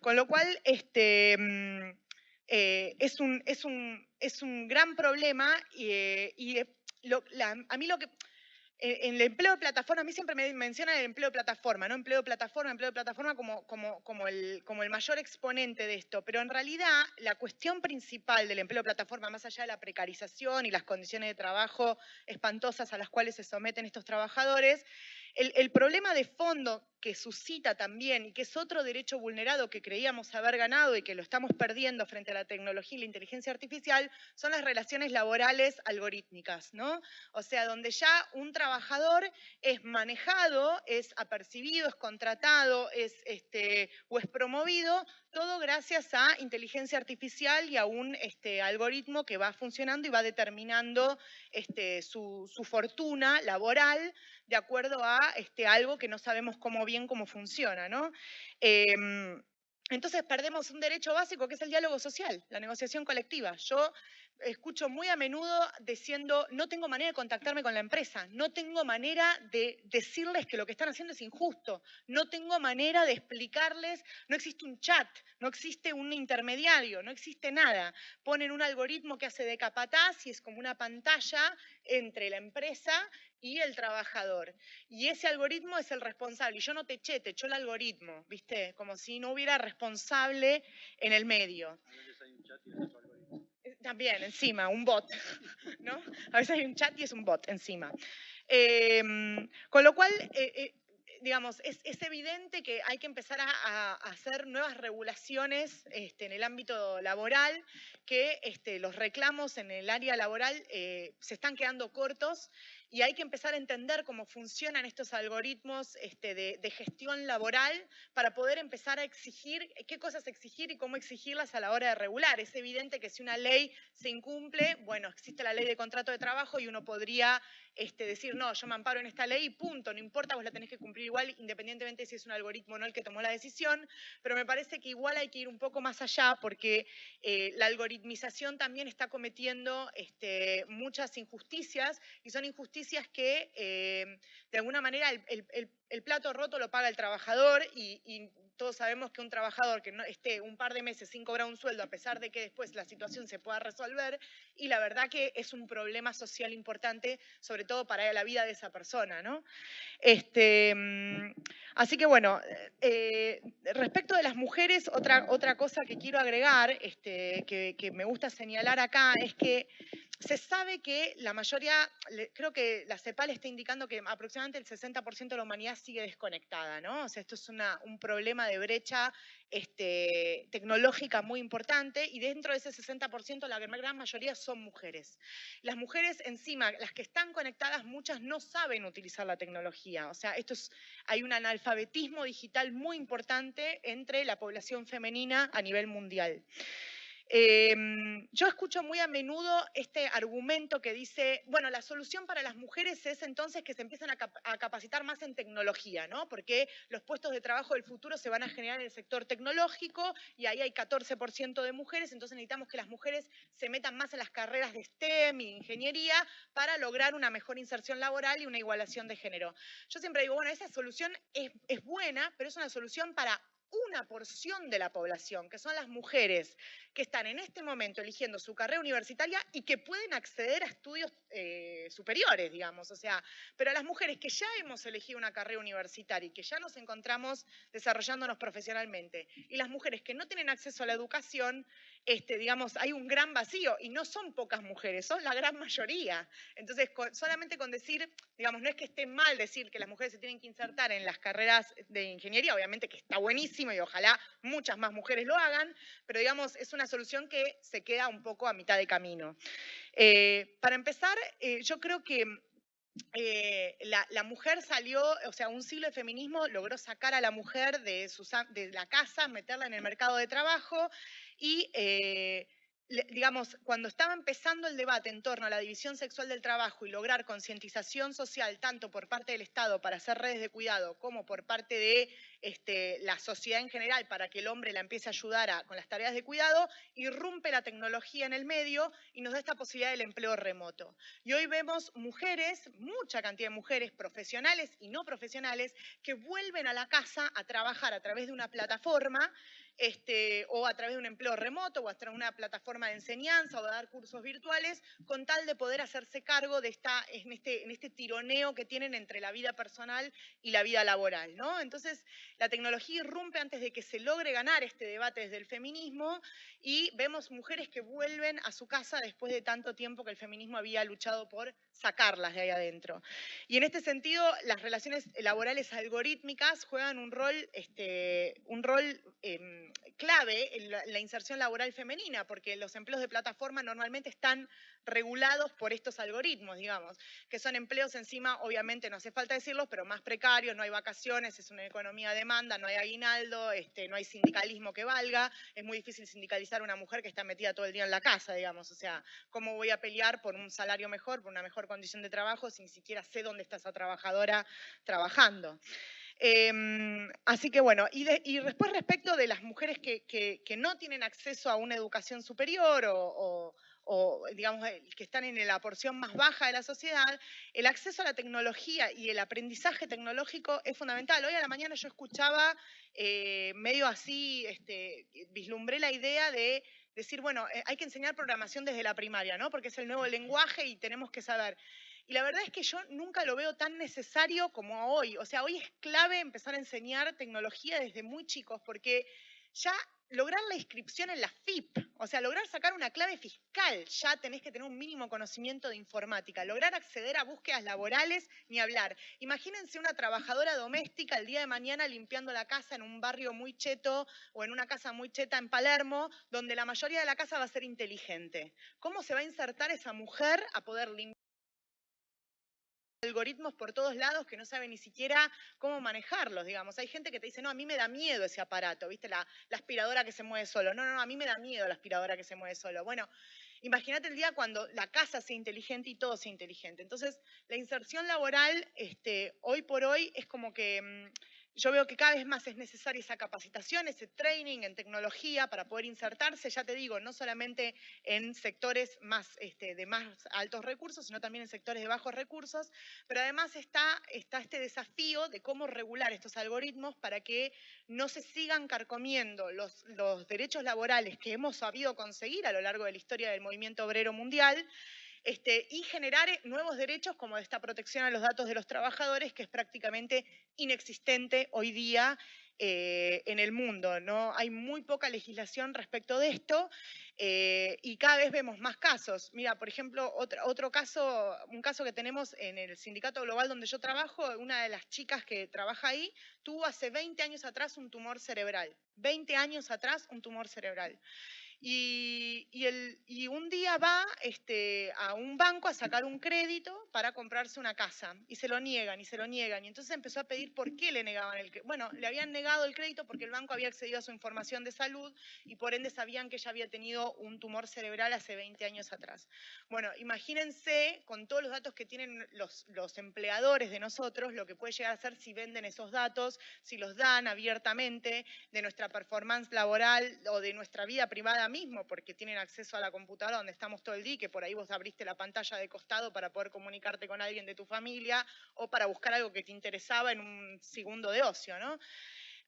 S3: Con lo cual, este, mm, eh, es, un, es, un, es, un, gran problema y, eh, eh, a mí lo que... En el empleo de plataforma, a mí siempre me mencionan el empleo de plataforma, ¿no? Empleo de plataforma, empleo de plataforma como, como, como, el, como el mayor exponente de esto. Pero en realidad, la cuestión principal del empleo de plataforma, más allá de la precarización y las condiciones de trabajo espantosas a las cuales se someten estos trabajadores, el, problema de fondo que suscita también y que es otro derecho vulnerado que creíamos haber ganado y que lo estamos perdiendo frente a la tecnología y la inteligencia artificial son las relaciones laborales algorítmicas, ¿no? O sea, donde ya un trabajador es manejado, es apercibido, es contratado, es este, o es promovido, todo gracias a inteligencia artificial y a un este, algoritmo que va funcionando y va determinando este, su, su fortuna laboral de acuerdo a este, algo que no sabemos cómo bien cómo funciona, ¿no? Em, entonces perdemos un derecho básico que es el diálogo social, la negociación colectiva. Yo escucho muy a menudo diciendo, no tengo manera de contactarme con la empresa, no tengo manera de decirles que lo que están haciendo es injusto, no tengo manera de explicarles, no existe un chat, no existe un intermediario, no existe nada. Ponen un algoritmo que hace de capataz y es como una pantalla entre la empresa y el trabajador. Y ese algoritmo es el responsable. Y yo no te eché, te echó el algoritmo, ¿viste? Como si no hubiera responsable en el medio. Eh, también, encima, un bot, ¿no? A veces hay un chat y es un bot encima. Em, con lo cual, eh, eh, digamos, es, evidente que hay que empezar a, hacer nuevas regulaciones este, en el ámbito laboral, que este, los reclamos en el área laboral se están quedando cortos y hay que empezar a entender cómo funcionan estos algoritmos este, de, de, gestión laboral para poder empezar a exigir, qué cosas exigir y cómo exigirlas a la hora de regular. Es evidente que si una ley se incumple, bueno, existe la ley de contrato de trabajo y uno podría este, decir, no, yo me amparo en esta ley punto, no importa, vos la tenés que cumplir igual, independientemente si es un algoritmo o no el que tomó la decisión, pero me parece que igual hay que ir un poco más allá porque eh, la algoritmización también está cometiendo este, muchas injusticias y son injusticias que eh, de alguna manera el, plato roto lo paga el trabajador y todos sabemos que un trabajador que esté un par de meses sin cobrar un sueldo, a pesar de que después la situación se pueda resolver, y la verdad que es un problema social importante, sobre todo para la vida de esa persona, ¿no? Este, mm, así que bueno, eh, respecto de las mujeres, otra, otra cosa que quiero agregar, este, que me gusta señalar acá, es que se sabe que la mayoría, creo que la CEPAL está indicando que aproximadamente el 60% de la humanidad sigue desconectada, ¿no? O sea, esto es un problema de brecha este, tecnológica muy importante y dentro de ese 60% la gran mayoría son mujeres. Las mujeres encima, las que están conectadas, muchas no saben utilizar la tecnología. O sea, esto es, hay un analfabetismo digital muy importante entre la población femenina a nivel mundial. Em, yo escucho muy a menudo este argumento que dice, bueno, la solución para las mujeres es entonces que se empiecen a, capacitar más en tecnología, ¿no? Porque los puestos de trabajo del futuro se van a generar en el sector tecnológico y ahí hay 14% de mujeres, entonces necesitamos que las mujeres se metan más en las carreras de STEM y ingeniería para lograr una mejor inserción laboral y una igualación de género. Yo siempre digo, bueno, esa solución es, es buena, pero es una solución para una porción de la población, que son las mujeres que están en este momento eligiendo su carrera universitaria y que pueden acceder a estudios eh, superiores, digamos. O sea, pero a las mujeres que ya hemos elegido una carrera universitaria y que ya nos encontramos desarrollándonos profesionalmente, y las mujeres que no tienen acceso a la educación, este, digamos, hay un gran vacío y no son pocas mujeres, son la gran mayoría. Entonces, solamente con decir, digamos, no es que esté mal decir que las mujeres se tienen que insertar en las carreras de ingeniería, obviamente que está buenísimo y ojalá muchas más mujeres lo hagan, pero digamos, es una solución que se queda un poco a mitad de camino. Eh, para empezar, eh, yo creo que eh, la, mujer salió, o sea, un siglo de feminismo logró sacar a la mujer de, de la casa, meterla en el mercado de trabajo y digamos, cuando estaba empezando el debate en torno a la división sexual del trabajo y lograr concientización social tanto por parte del Estado para hacer redes de cuidado como por parte de este, la sociedad en general para que el hombre la empiece a ayudar con las tareas de cuidado, irrumpe la tecnología en el medio y nos da esta posibilidad del empleo remoto. Y hoy vemos mujeres, mucha cantidad de mujeres profesionales y no profesionales, que vuelven a la casa a trabajar a través de una plataforma este, o a través de un empleo remoto o a través de una plataforma de enseñanza o de dar cursos virtuales, con tal de poder hacerse cargo de esta, en, este, en este tironeo que tienen entre la vida personal y la vida laboral. ¿no? Entonces, la tecnología irrumpe antes de que se logre ganar este debate desde el feminismo y vemos mujeres que vuelven a su casa después de tanto tiempo que el feminismo había luchado por sacarlas de ahí adentro. Y en este sentido, las relaciones laborales algorítmicas juegan un rol, este, un rol em, clave en la, inserción laboral femenina, porque los empleos de plataforma normalmente están regulados por estos algoritmos, digamos, que son empleos encima, obviamente no hace falta decirlos, pero más precarios, no hay vacaciones, es una economía de demanda, no hay aguinaldo, este, no hay sindicalismo que valga, es muy difícil sindicalizar a una mujer que está metida todo el día en la casa, digamos, o sea, ¿cómo voy a pelear por un salario mejor, por una mejor condición de trabajo, si ni siquiera sé dónde está esa trabajadora trabajando? Em, así que bueno, y, después respecto de las mujeres que, no tienen acceso a una educación superior o, digamos que están en la porción más baja de la sociedad, el acceso a la tecnología y el aprendizaje tecnológico es fundamental. Hoy a la mañana yo escuchaba eh, medio así, este, vislumbré la idea de decir, bueno, eh, hay que enseñar programación desde la primaria, ¿no? Porque es el nuevo lenguaje y tenemos que saber. Y la verdad es que yo nunca lo veo tan necesario como hoy. O sea, hoy es clave empezar a enseñar tecnología desde muy chicos, porque ya lograr la inscripción en la FIP, o sea, lograr sacar una clave fiscal, ya tenés que tener un mínimo conocimiento de informática. Lograr acceder a búsquedas laborales, ni hablar. Imagínense una trabajadora doméstica el día de mañana limpiando la casa en un barrio muy cheto o en una casa muy cheta en Palermo, donde la mayoría de la casa va a ser inteligente. ¿Cómo se va a insertar esa mujer a poder limpiar? Algoritmos por todos lados que no sabe ni siquiera cómo manejarlos, digamos. Hay gente que te dice, no, a mí me da miedo ese aparato, ¿viste? La, aspiradora que se mueve solo. No, no, no, a mí me da miedo la aspiradora que se mueve solo. Bueno, imagínate el día cuando la casa sea inteligente y todo sea inteligente. Entonces, la inserción laboral, este, hoy por hoy, es como que... mm, yo veo que cada vez más es necesaria esa capacitación, ese training en tecnología para poder insertarse, ya te digo, no solamente en sectores más, este, de más altos recursos, sino también en sectores de bajos recursos, pero además está, este desafío de cómo regular estos algoritmos para que no se sigan carcomiendo los derechos laborales que hemos sabido conseguir a lo largo de la historia del movimiento obrero mundial, este, y generar eh, nuevos derechos como esta protección a los datos de los trabajadores, que es prácticamente inexistente hoy día eh, en el mundo. ¿no? Hay muy poca legislación respecto de esto eh, y cada vez vemos más casos. Mira, por ejemplo, otro, otro caso, un caso que tenemos en el sindicato global donde yo trabajo, una de las chicas que trabaja ahí tuvo hace 20 años atrás un tumor cerebral. 20 años atrás un tumor cerebral. Y, y el- y un día va este, a un banco a sacar un crédito para comprarse una casa y se lo niegan y se lo niegan. Y entonces empezó a pedir por qué le negaban el crédito. Bueno, le habían negado el crédito porque el banco había accedido a su información de salud y por ende sabían que ella había tenido un tumor cerebral hace 20 años atrás. Bueno, imagínense con todos los datos que tienen los, los empleadores de nosotros, lo que puede llegar a ser si venden esos datos, si los dan abiertamente, de nuestra performance laboral o de nuestra vida privada mismo, porque tienen acceso a la computadora donde estamos todo el día, que por ahí vos abriste la pantalla de costado para poder comunicarte con alguien de tu familia o para buscar algo que te interesaba en un segundo de ocio, ¿no?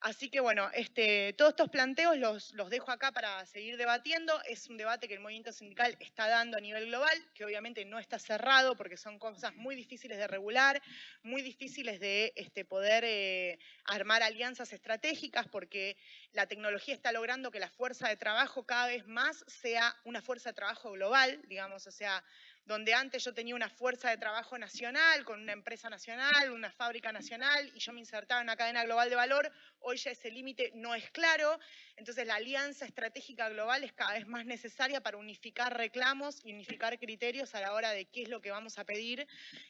S3: Así que bueno, este, todos estos planteos los, dejo acá para seguir debatiendo. Es un debate que el movimiento sindical está dando a nivel global, que obviamente no está cerrado porque son cosas muy difíciles de regular, muy difíciles de este, poder eh, armar alianzas estratégicas porque la tecnología está logrando que la fuerza de trabajo cada vez más sea una fuerza de trabajo global, digamos, o sea, donde antes yo tenía una fuerza de trabajo nacional, con una empresa nacional, una fábrica nacional, y yo me insertaba en una cadena global de valor, hoy ya ese límite no es claro, entonces la alianza estratégica global es cada vez más necesaria para unificar reclamos y unificar criterios a la hora de qué es lo que vamos a pedir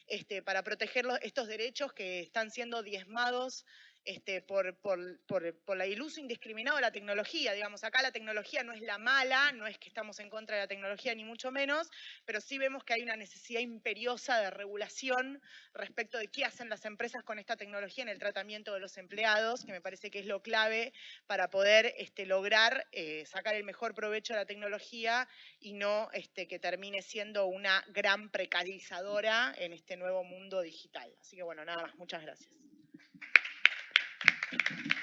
S3: este, para proteger estos derechos que están siendo diezmados este, por, por, por, el uso indiscriminado de la tecnología. Digamos, acá la tecnología no es la mala, no es que estamos en contra de la tecnología, ni mucho menos, pero sí vemos que hay una necesidad imperiosa de regulación respecto de qué hacen las empresas con esta tecnología en el tratamiento de los empleados, que me parece que es lo clave para poder este, lograr eh, sacar el mejor provecho de la tecnología y no este, que termine siendo una gran precarizadora en este nuevo mundo digital. Así que bueno, nada más, muchas gracias.
S4: Thank you.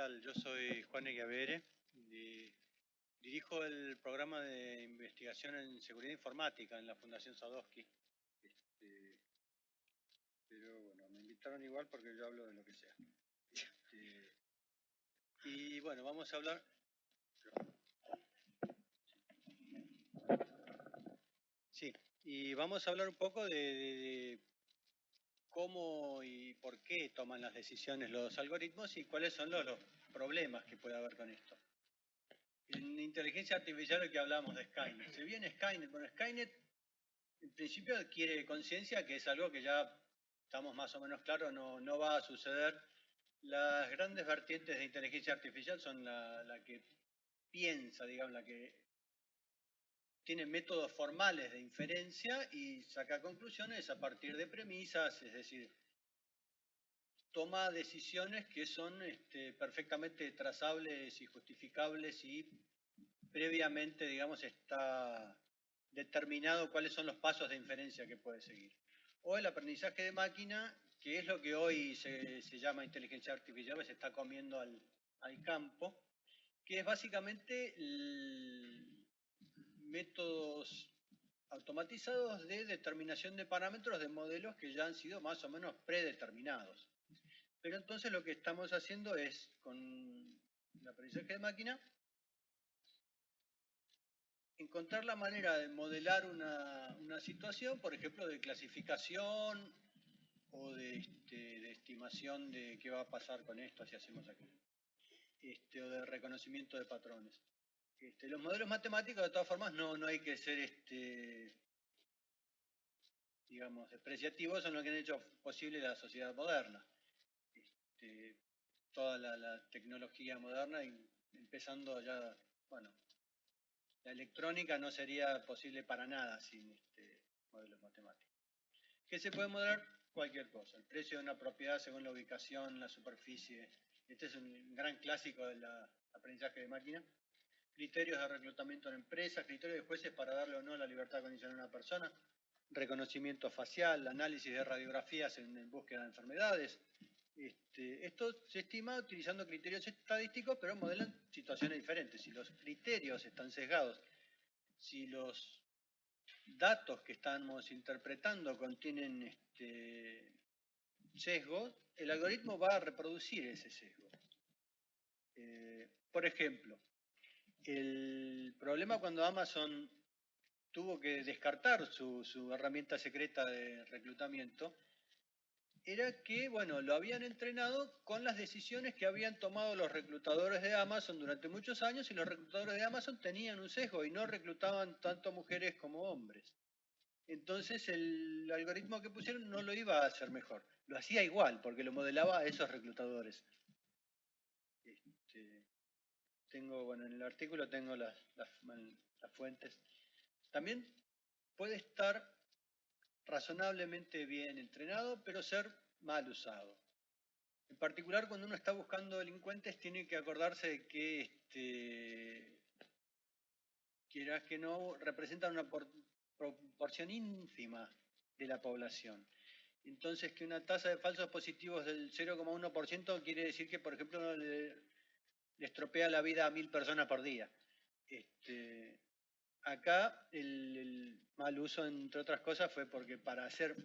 S4: Tal? Yo soy Juan Eguavere, di- dirijo el programa de investigación en seguridad informática en la Fundación Sadowski. Este, pero bueno, me invitaron igual porque yo hablo de lo que sea. Este, y bueno, vamos a hablar... Sí, y vamos a hablar un poco de cómo y por qué toman las decisiones los algoritmos y cuáles son los, los problemas que puede haber con esto. En inteligencia artificial el que hablamos de Skynet. Si bien Skynet, bueno, Skynet en principio adquiere conciencia que es algo que ya estamos más o menos claros, no, no va a suceder. Las grandes vertientes de inteligencia artificial son la, la que piensa, digamos, la que tiene métodos formales de inferencia y saca conclusiones a partir de premisas, es decir, toma decisiones que son este, perfectamente trazables y justificables y previamente, digamos, está determinado cuáles son los pasos de inferencia que puede seguir. O el aprendizaje de máquina, que es lo que hoy se, se llama inteligencia artificial, se está comiendo al, al campo, que es básicamente el- métodos automatizados de determinación de parámetros de modelos que ya han sido más o menos predeterminados. Pero entonces lo que estamos haciendo es, con el aprendizaje de máquina, encontrar la manera de modelar una, situación, por ejemplo, de clasificación o este, de, estimación de qué va a pasar con esto si hacemos aquello, este, o de reconocimiento de patrones. Este, los modelos matemáticos, de todas formas, no, no hay que ser, este, digamos, despreciativos, son lo que han hecho posible la sociedad moderna. Este, toda la, tecnología moderna, empezando ya, bueno, la electrónica no sería posible para nada sin modelos matemáticos. ¿Qué se puede modelar? Cualquier cosa. El precio de una propiedad según la ubicación, la superficie. Este es un gran clásico del aprendizaje de máquina criterios de reclutamiento en empresas, criterios de jueces para darle o no la libertad condicional a una persona, reconocimiento facial, análisis de radiografías en, búsqueda de enfermedades. Este, esto se estima utilizando criterios estadísticos, pero modelan situaciones diferentes. Si los criterios están sesgados, si los datos que estamos interpretando contienen este, sesgos, el algoritmo va a reproducir ese sesgo. Eh, por ejemplo, el problema cuando Amazon tuvo que descartar su, herramienta secreta de reclutamiento era que, bueno, lo habían entrenado con las decisiones que habían tomado los reclutadores de Amazon durante muchos años y los reclutadores de Amazon tenían un sesgo y no reclutaban tanto mujeres como hombres. Entonces el algoritmo que pusieron no lo iba a hacer mejor, lo hacía igual porque lo modelaba a esos reclutadores tengo, bueno, en el artículo tengo las, fuentes. También puede estar razonablemente bien entrenado, pero ser mal usado. En particular, cuando uno está buscando delincuentes, tiene que acordarse de que, este, quieras que no, representan una proporción ínfima de la población. Entonces, que una tasa de falsos positivos del 0,1% quiere decir que, por ejemplo, le estropea la vida a mil personas por día. Este, acá el, mal uso, entre otras cosas, fue porque para hacer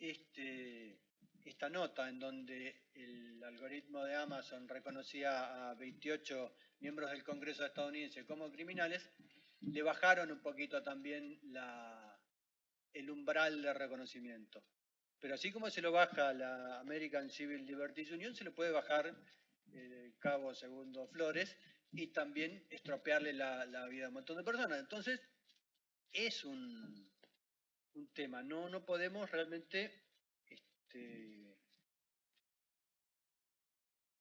S4: este, esta nota en donde el algoritmo de Amazon reconocía a 28 miembros del Congreso estadounidense como criminales, le bajaron un poquito también el umbral de reconocimiento. Pero así como se lo baja la American Civil Liberties Union, se lo puede bajar eh, Cabo Segundo Flores, y también estropearle la, vida a un montón de personas. Entonces, es un, un tema, no, no podemos realmente este,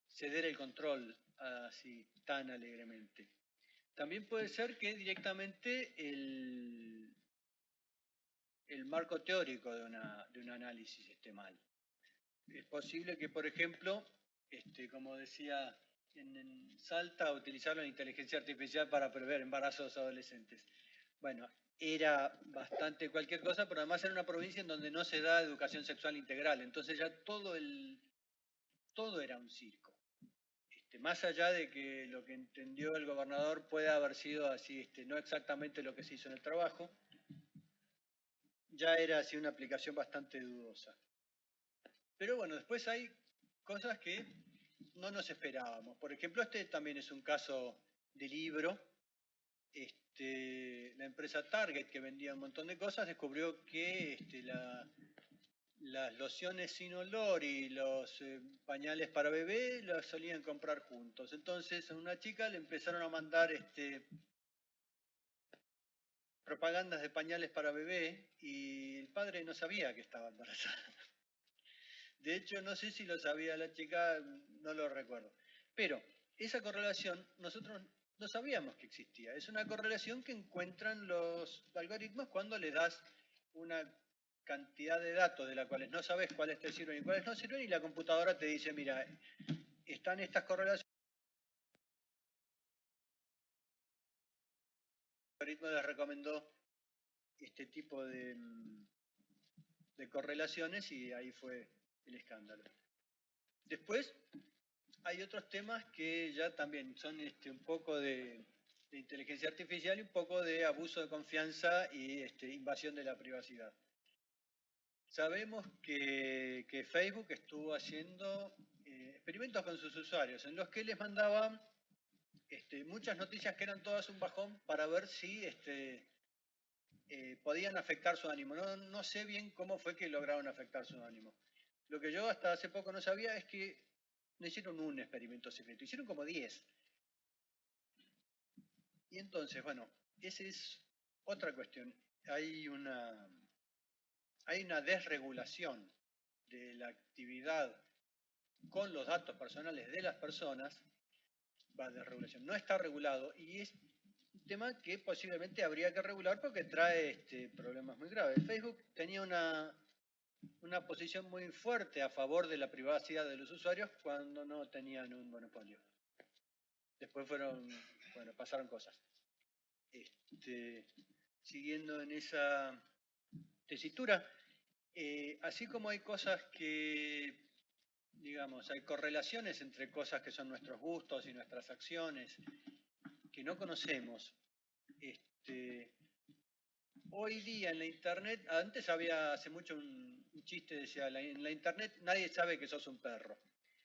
S4: ceder el control así tan alegremente. También puede ser que directamente el, el marco teórico de, una, de un análisis esté mal. Es posible que, por ejemplo, este, como decía en, Salta, utilizar la inteligencia artificial para prever embarazos adolescentes. Bueno, era bastante cualquier cosa, pero además era una provincia en donde no se da educación sexual integral, entonces ya todo el todo era un circo. Este, más allá de que lo que entendió el gobernador puede haber sido así, este, no exactamente lo que se hizo en el trabajo, ya era así una aplicación bastante dudosa. Pero bueno, después hay cosas que no nos esperábamos. Por ejemplo, este también es un caso de libro. Este, la empresa Target, que vendía un montón de cosas, descubrió que este, las lociones sin olor y los eh, pañales para bebé los solían comprar juntos. Entonces a una chica le empezaron a mandar este, propagandas de pañales para bebé y el padre no sabía que estaba embarazada. De hecho, no sé si lo sabía la chica, no lo recuerdo. Pero esa correlación nosotros no sabíamos que existía. Es una correlación que encuentran los algoritmos cuando le das una cantidad de datos de las cuales no sabes cuáles te sirven y cuáles no sirven y la computadora te dice, mira, están estas correlaciones. El algoritmo les recomendó este tipo de, de correlaciones y ahí fue el escándalo. Después hay otros temas que ya también son este, un poco de, inteligencia artificial y un poco de abuso de confianza y este, invasión de la privacidad. Sabemos que, Facebook estuvo haciendo eh, experimentos con sus usuarios en los que les mandaban este, muchas noticias que eran todas un bajón para ver si este, eh, podían afectar su ánimo. No sé bien cómo fue que lograron afectar su ánimo. Lo que yo hasta hace poco no sabía es que no hicieron un experimento secreto, hicieron como 10. Y entonces, bueno, esa es otra cuestión. Hay una, hay una desregulación de la actividad con los datos personales de las personas, va desregulación, no está regulado y es un tema que posiblemente habría que regular porque trae este, problemas muy graves. Facebook tenía una, una posición muy fuerte a favor de la privacidad de los usuarios cuando no tenían un monopolio. Después fueron bueno, pasaron cosas. Este, siguiendo en esa tesitura, eh, así como hay cosas que, digamos, hay correlaciones entre cosas que son nuestros gustos y nuestras acciones que no conocemos, este, hoy día en la Internet, antes había hace mucho un, un chiste, decía, en la Internet nadie sabe que sos un perro.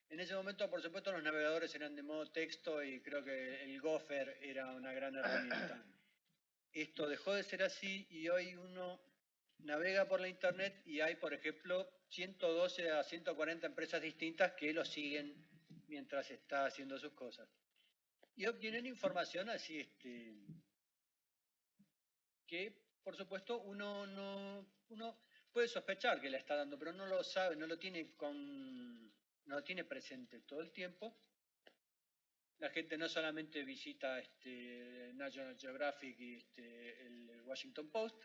S4: En ese momento, por supuesto, los navegadores eran de modo texto y creo que el Gopher era una gran herramienta. Esto dejó de ser así y hoy uno navega por la Internet y hay, por ejemplo, 112 a 140 empresas distintas que lo siguen mientras está haciendo sus cosas. Y obtienen información así, este, que por supuesto uno no uno puede sospechar que la está dando, pero no lo sabe, no lo tiene con no lo tiene presente todo el tiempo. La gente no solamente visita este, National Geographic y este, el Washington Post,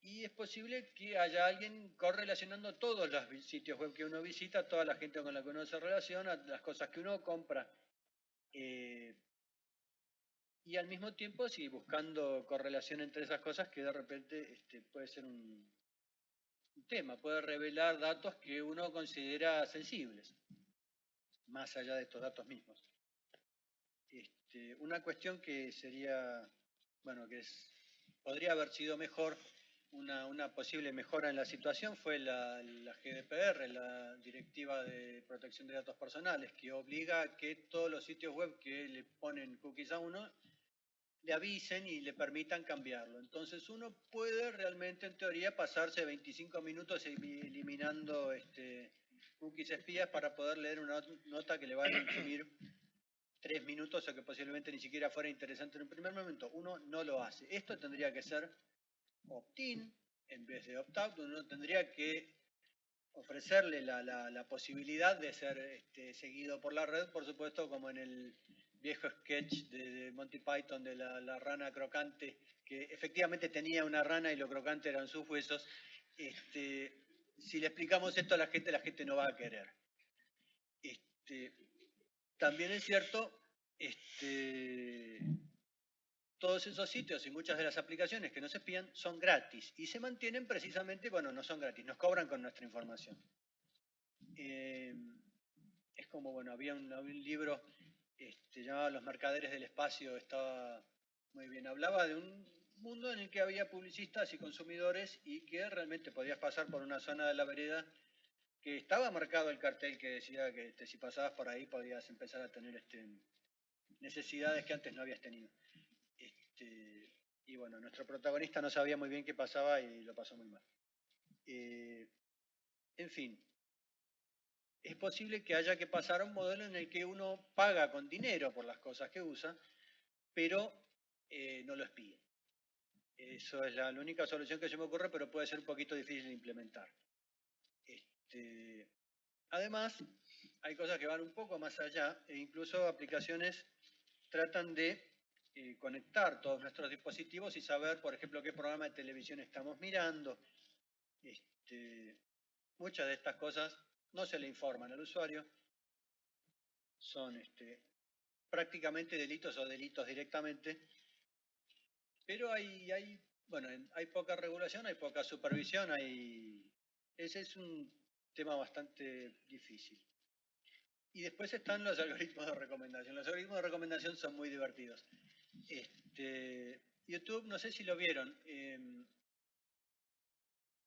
S4: y es posible que haya alguien correlacionando todos los sitios web que uno visita, toda la gente con la que uno se relaciona, las cosas que uno compra. Eh, y al mismo tiempo, sí, buscando correlación entre esas cosas que de repente este, puede ser un, tema, puede revelar datos que uno considera sensibles, más allá de estos datos mismos. Este, una cuestión que sería, bueno, que es, podría haber sido mejor, una, posible mejora en la situación fue la, la, GDPR, la Directiva de Protección de Datos Personales, que obliga a que todos los sitios web que le ponen cookies a uno le avisen y le permitan cambiarlo. Entonces uno puede realmente, en teoría, pasarse 25 minutos eliminando este, cookies espías para poder leer una nota que le va a consumir tres minutos o que posiblemente ni siquiera fuera interesante en un primer momento. Uno no lo hace. Esto tendría que ser opt-in en vez de opt-out. Uno tendría que ofrecerle la, posibilidad de ser este, seguido por la red, por supuesto, como en el viejo sketch de, Monty Python de la, rana crocante, que efectivamente tenía una rana y lo crocante eran sus huesos. Este, si le explicamos esto a la gente, la gente no va a querer. Este, también es cierto, este, todos esos sitios y muchas de las aplicaciones que nos espían son gratis y se mantienen precisamente, bueno, no son gratis, nos cobran con nuestra información. Eh, es como, bueno, había un, libro este, llamaba Los Mercaderes del Espacio, estaba muy bien. Hablaba de un mundo en el que había publicistas y consumidores y que realmente podías pasar por una zona de la vereda que estaba marcado el cartel que decía que este, si pasabas por ahí podías empezar a tener este, necesidades que antes no habías tenido. Este, y bueno, nuestro protagonista no sabía muy bien qué pasaba y lo pasó muy mal. Eh, en fin, es posible que haya que pasar a un modelo en el que uno paga con dinero por las cosas que usa, pero eh, no lo espíe. Eso es la, única solución que se me ocurre, pero puede ser un poquito difícil de implementar. Este, además, hay cosas que van un poco más allá e incluso aplicaciones tratan de eh, conectar todos nuestros dispositivos y saber, por ejemplo, qué programa de televisión estamos mirando. Este, muchas de estas cosas no se le informan al usuario, son este, prácticamente delitos o delitos directamente, pero hay, bueno, hay poca regulación, hay poca supervisión, hay, ese es un tema bastante difícil. Y después están los algoritmos de recomendación. Los algoritmos de recomendación son muy divertidos. Este, YouTube, no sé si lo vieron, em,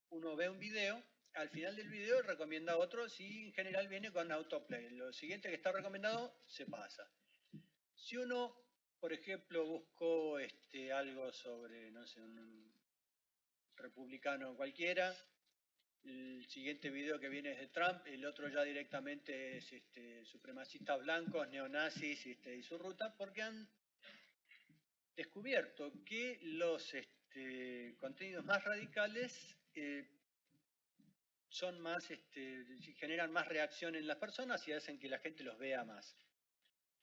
S4: uno ve un video, al final del video recomienda otro, si en general viene con autoplay. Lo siguiente que está recomendado se pasa. Si uno, por ejemplo, buscó este, algo sobre, no sé, un republicano cualquiera, el siguiente video que viene es de Trump, el otro ya directamente es este, supremacistas blancos, neonazis este, y su ruta, porque han descubierto que los este, contenidos más radicales eh, son más, este, generan más reacción en las personas y hacen que la gente los vea más.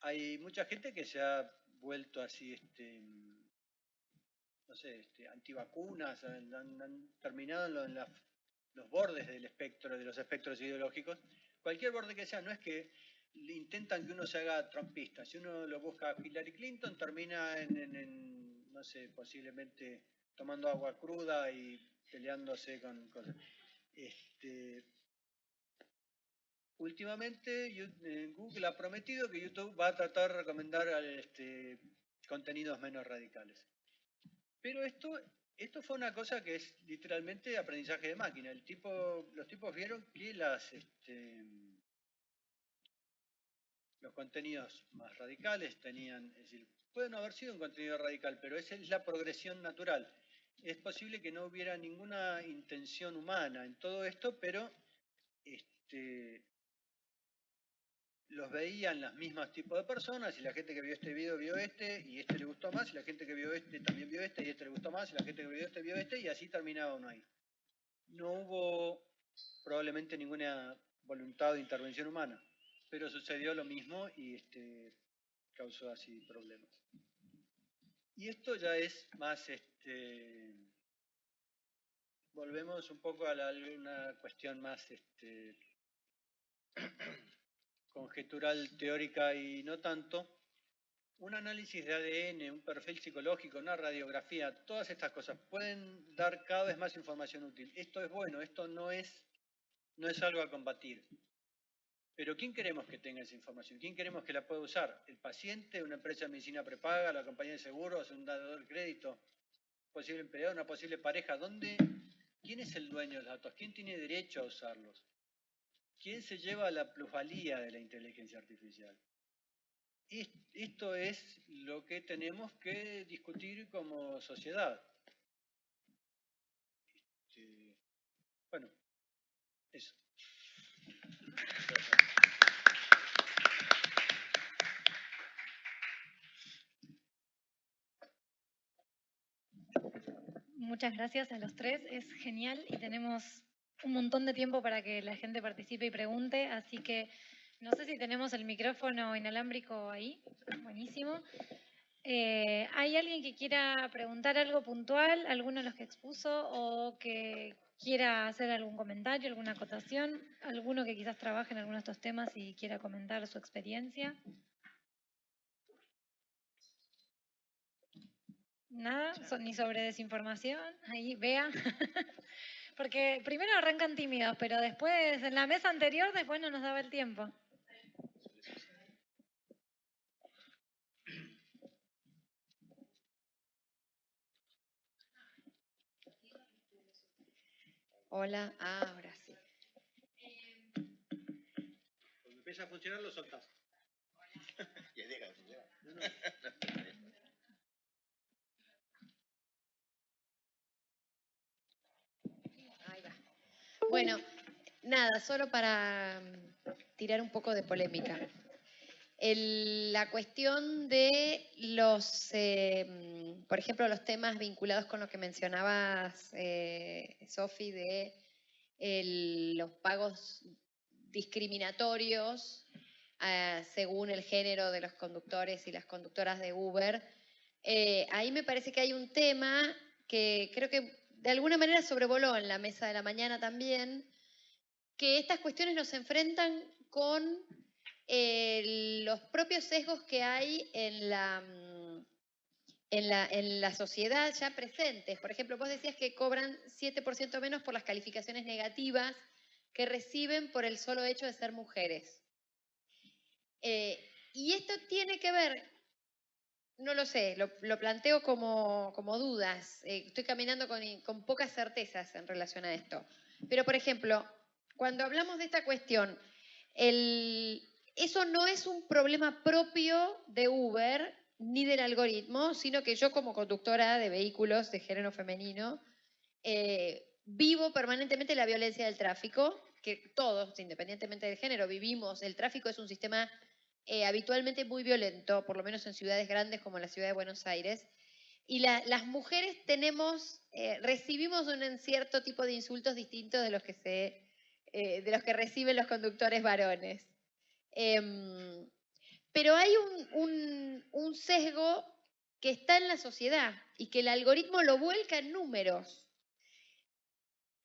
S4: Hay mucha gente que se ha vuelto así, este, no sé, este, antivacunas, han, terminado en, los bordes del espectro, de los espectros ideológicos. Cualquier borde que sea, no es que intentan que uno se haga trompista. Si uno lo busca a Hillary Clinton, termina en, no sé, posiblemente tomando agua cruda y peleándose con. Este, últimamente eh, Google ha prometido que YouTube va a tratar de recomendar este, contenidos menos radicales. Pero esto, fue una cosa que es literalmente aprendizaje de máquina. El tipo, los tipos vieron que las, este, los contenidos más radicales tenían, es decir, pueden haber sido un contenido radical, pero esa es la progresión natural. Es posible que no hubiera ninguna intención humana en todo esto, pero este, los veían los mismos tipos de personas, y la gente que vio este video vio este, y este le gustó más, y la gente que vio este también vio este, y este le gustó más, y la gente que vio este vio este, y así terminaba uno ahí. No hubo probablemente ninguna voluntad de intervención humana pero sucedió lo mismo y este, causó así problemas. Y esto ya es más, este, volvemos un poco a una cuestión más este, conjetural, teórica y no tanto. Un análisis de ADN, un perfil psicológico, una radiografía, todas estas cosas pueden dar cada vez más información útil. Esto es bueno, esto no es, no es algo a combatir. Pero ¿quién queremos que tenga esa información? ¿Quién queremos que la pueda usar? ¿El paciente, una empresa de medicina prepaga, la compañía de seguros, un dador de crédito, posible empleado, una posible pareja? ¿Dónde? ¿Quién es el dueño de los datos? ¿Quién tiene derecho a usarlos? ¿Quién se lleva la plusvalía de la inteligencia artificial? Esto es lo que tenemos que discutir como sociedad. Este, bueno, eso.
S1: Muchas gracias a los tres, es genial y tenemos un montón de tiempo para que la gente participe y pregunte, así que no sé si tenemos el micrófono inalámbrico ahí, buenísimo. Eh, ¿Hay alguien que quiera preguntar algo puntual, alguno de los que expuso, o que quiera hacer algún comentario, alguna acotación? ¿Alguno que quizás trabaje en alguno de estos temas y quiera comentar su experiencia? Nada, ni sobre desinformación, ahí vea. Porque primero arrancan tímidos, pero después, en la mesa anterior, después no nos daba el tiempo.
S5: Hola, ahora sí.
S4: Cuando empieza a funcionar, lo soltás.
S2: y deja de funcionar.
S5: Bueno, nada, solo para mm, tirar un poco de polémica. la cuestión de los, eh, mm, por ejemplo, los temas vinculados con lo que mencionabas, eh, Sofi, de los pagos discriminatorios ah, según el género de los conductores y las conductoras de Uber. Eh, ahí me parece que hay un tema que creo que de alguna manera sobrevoló en la mesa de la mañana también, que estas cuestiones nos enfrentan con eh, los propios sesgos que hay en la, mm, en, la, en la sociedad ya presentes. Por ejemplo, vos decías que cobran 7% menos por las calificaciones negativas que reciben por el solo hecho de ser mujeres. Eh, y esto tiene que ver no lo sé, lo, planteo como, dudas. Eh, estoy caminando con, pocas certezas en relación a esto. Pero, por ejemplo, cuando hablamos de esta cuestión, eso no es un problema propio de Uber ni del algoritmo, sino que yo como conductora de vehículos de género femenino, eh, vivo permanentemente la violencia del tráfico, que todos, independientemente del género, vivimos. El tráfico es un sistema eh, habitualmente muy violento, por lo menos en ciudades grandes como la ciudad de Buenos Aires. Y las mujeres tenemos, eh, recibimos un cierto tipo de insultos distintos de los que, se, eh, de los que reciben los conductores varones. Em, pero hay un, un sesgo que está en la sociedad y que el algoritmo lo vuelca en números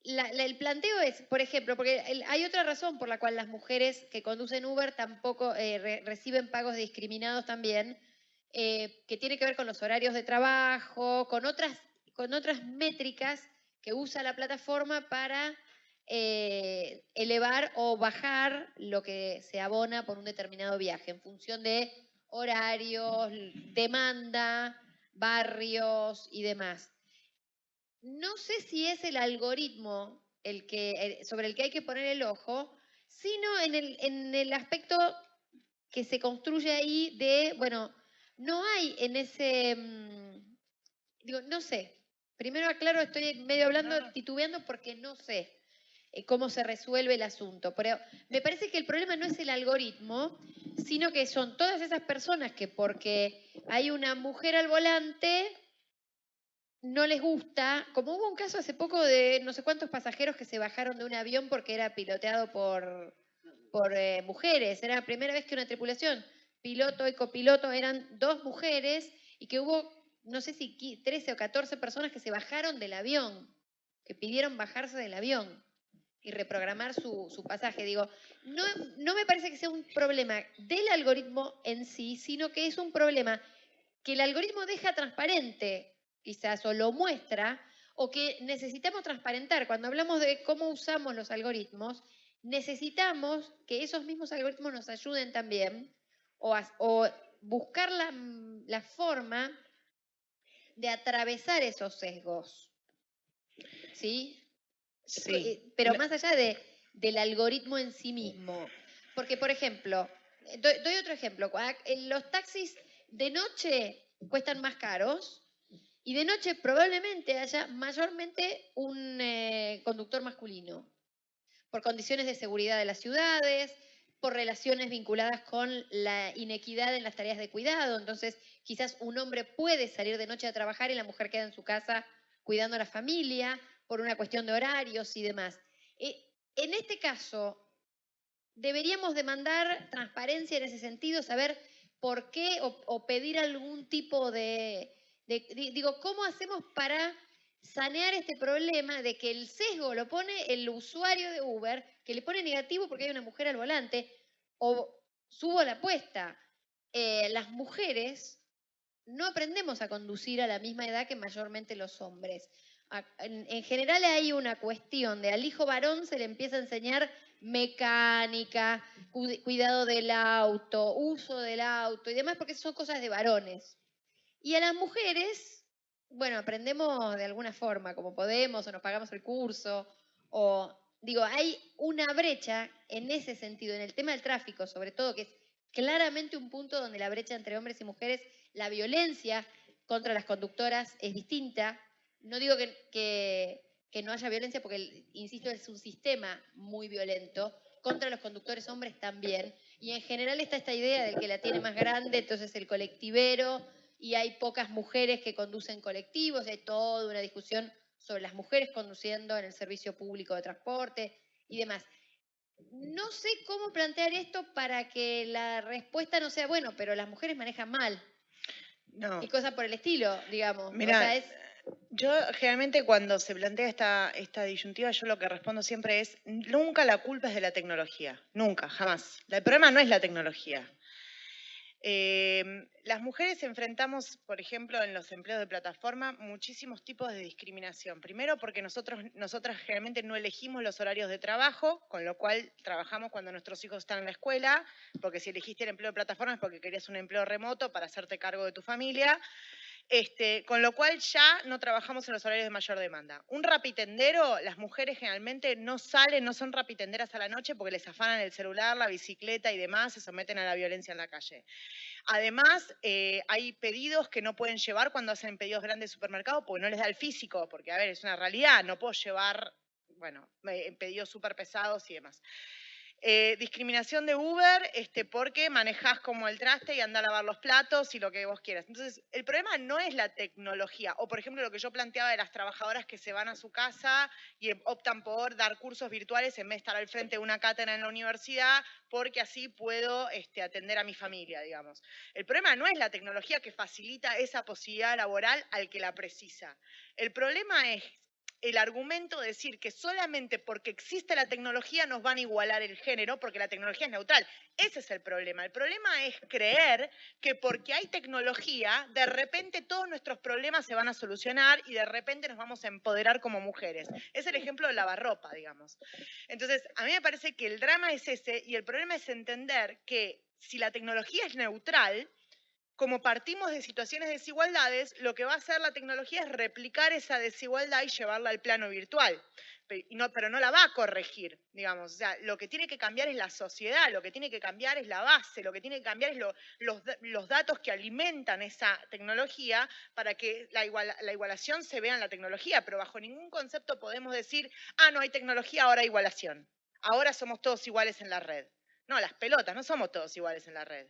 S5: el planteo es, por ejemplo, porque hay otra razón por la cual las mujeres que conducen Uber tampoco eh, reciben pagos discriminados también, eh, que tiene que ver con los horarios de trabajo, con otras, con otras métricas que usa la plataforma para eh, elevar o bajar lo que se abona por un determinado viaje en función de horarios, demanda, barrios y demás no sé si es el algoritmo el que, sobre el que hay que poner el ojo, sino en el, en el aspecto que se construye ahí de, bueno, no hay en ese, mm, digo, no sé, primero aclaro, estoy medio hablando, titubeando porque no sé eh, cómo se resuelve el asunto, pero me parece que el problema no es el algoritmo, sino que son todas esas personas que porque hay una mujer al volante, no les gusta, como hubo un caso hace poco de no sé cuántos pasajeros que se bajaron de un avión porque era piloteado por, por eh, mujeres, era la primera vez que una tripulación, piloto y copiloto, eran dos mujeres y que hubo, no sé si 13 o 14 personas que se bajaron del avión, que pidieron bajarse del avión y reprogramar su, su pasaje. Digo, no, no me parece que sea un problema del algoritmo en sí, sino que es un problema que el algoritmo deja transparente quizás o lo muestra, o que necesitamos transparentar. Cuando hablamos de cómo usamos los algoritmos, necesitamos que esos mismos algoritmos nos ayuden también o, o buscar la, la, forma de atravesar esos sesgos. ¿Sí?
S3: Sí.
S5: Eh, pero más allá de, del algoritmo en sí mismo. Porque, por ejemplo, doy, doy otro ejemplo. Los taxis de noche cuestan más caros y de noche probablemente haya mayormente un eh, conductor masculino, por condiciones de seguridad de las ciudades, por relaciones vinculadas con la inequidad en las tareas de cuidado. Entonces, quizás un hombre puede salir de noche a trabajar y la mujer queda en su casa cuidando a la familia por una cuestión de horarios y demás. Eh, en este caso, deberíamos demandar transparencia en ese sentido, saber por qué o pedir algún tipo de digo, ¿cómo hacemos para sanear este problema de que el sesgo lo pone el usuario de Uber, que le pone negativo porque hay una mujer al volante? O subo la apuesta, eh, las mujeres no aprendemos a conducir a la misma edad que mayormente los hombres. En, en, general hay una cuestión de al hijo varón se le empieza a enseñar mecánica, cuidado del auto, uso del auto y demás, porque son cosas de varones. Y a las mujeres, bueno, aprendemos de alguna forma, como podemos, o nos pagamos el curso, o digo, hay una brecha en ese sentido, en el tema del tráfico, sobre todo, que es claramente un punto donde la brecha entre hombres y mujeres, la violencia contra las conductoras es distinta. No digo que, que, no haya violencia, porque, insisto, es un sistema muy violento, contra los conductores hombres también. Y en general está esta idea de que la tiene más grande, entonces el colectivero y hay pocas mujeres que conducen colectivos, hay toda una discusión sobre las mujeres conduciendo en el servicio público de transporte y demás. No sé cómo plantear esto para que la respuesta no sea, bueno, pero las mujeres manejan mal.
S3: No.
S5: Y cosas por el estilo, digamos.
S3: Mira, yo generalmente cuando se plantea esta, esta disyuntiva, yo lo que respondo siempre es, nunca la culpa es de la tecnología, nunca, jamás. El problema no es la tecnología. Em, las mujeres enfrentamos, por ejemplo, en los empleos de plataforma, muchísimos tipos de discriminación. Primero, porque nosotros, nosotras generalmente no elegimos los horarios de trabajo, con lo cual trabajamos cuando nuestros hijos están en la escuela, porque si elegiste el empleo de plataforma es porque querías un empleo remoto para hacerte cargo de tu familia. Este, con lo cual ya no trabajamos en los horarios de mayor demanda. Un rapitendero, las mujeres generalmente no salen, no son rapitenderas a la noche porque les afanan el celular, la bicicleta y demás, se someten a la violencia en la calle. Además, eh, hay pedidos que no pueden llevar cuando hacen pedidos grandes de supermercado porque no les da el físico, porque a ver, es una realidad, no puedo llevar, bueno, pedidos súper pesados y demás. Eh, discriminación de Uber este, porque manejás como el traste y anda a lavar los platos y lo que vos quieras. Entonces, el problema no es la tecnología. O, por ejemplo, lo que yo planteaba de las trabajadoras que se van a su casa y optan por dar cursos virtuales en vez de estar al frente de una cátedra en la universidad porque así puedo este, atender a mi familia, digamos. El problema no es la tecnología que facilita esa posibilidad laboral al que la precisa. El problema es el argumento de decir que solamente porque existe la tecnología nos van a igualar el género, porque la tecnología es neutral. Ese es el problema. El problema es creer que porque hay tecnología, de repente todos nuestros problemas se van a solucionar y de repente nos vamos a empoderar como mujeres. Es el ejemplo de lavarropa, digamos. Entonces, a mí me parece que el drama es ese y el problema es entender que si la tecnología es neutral, como partimos de situaciones de desigualdades, lo que va a hacer la tecnología es replicar esa desigualdad y llevarla al plano virtual. Pero no, la va a corregir, digamos. O sea, lo que tiene que cambiar es la sociedad, lo que tiene que cambiar es la base, lo que tiene que cambiar es los, datos que alimentan esa tecnología para que la, la igualación se vea en la tecnología. Pero bajo ningún concepto podemos decir, ah, no hay tecnología, ahora hay igualación. Ahora somos todos iguales en la red. No, las pelotas, no somos todos iguales en la red.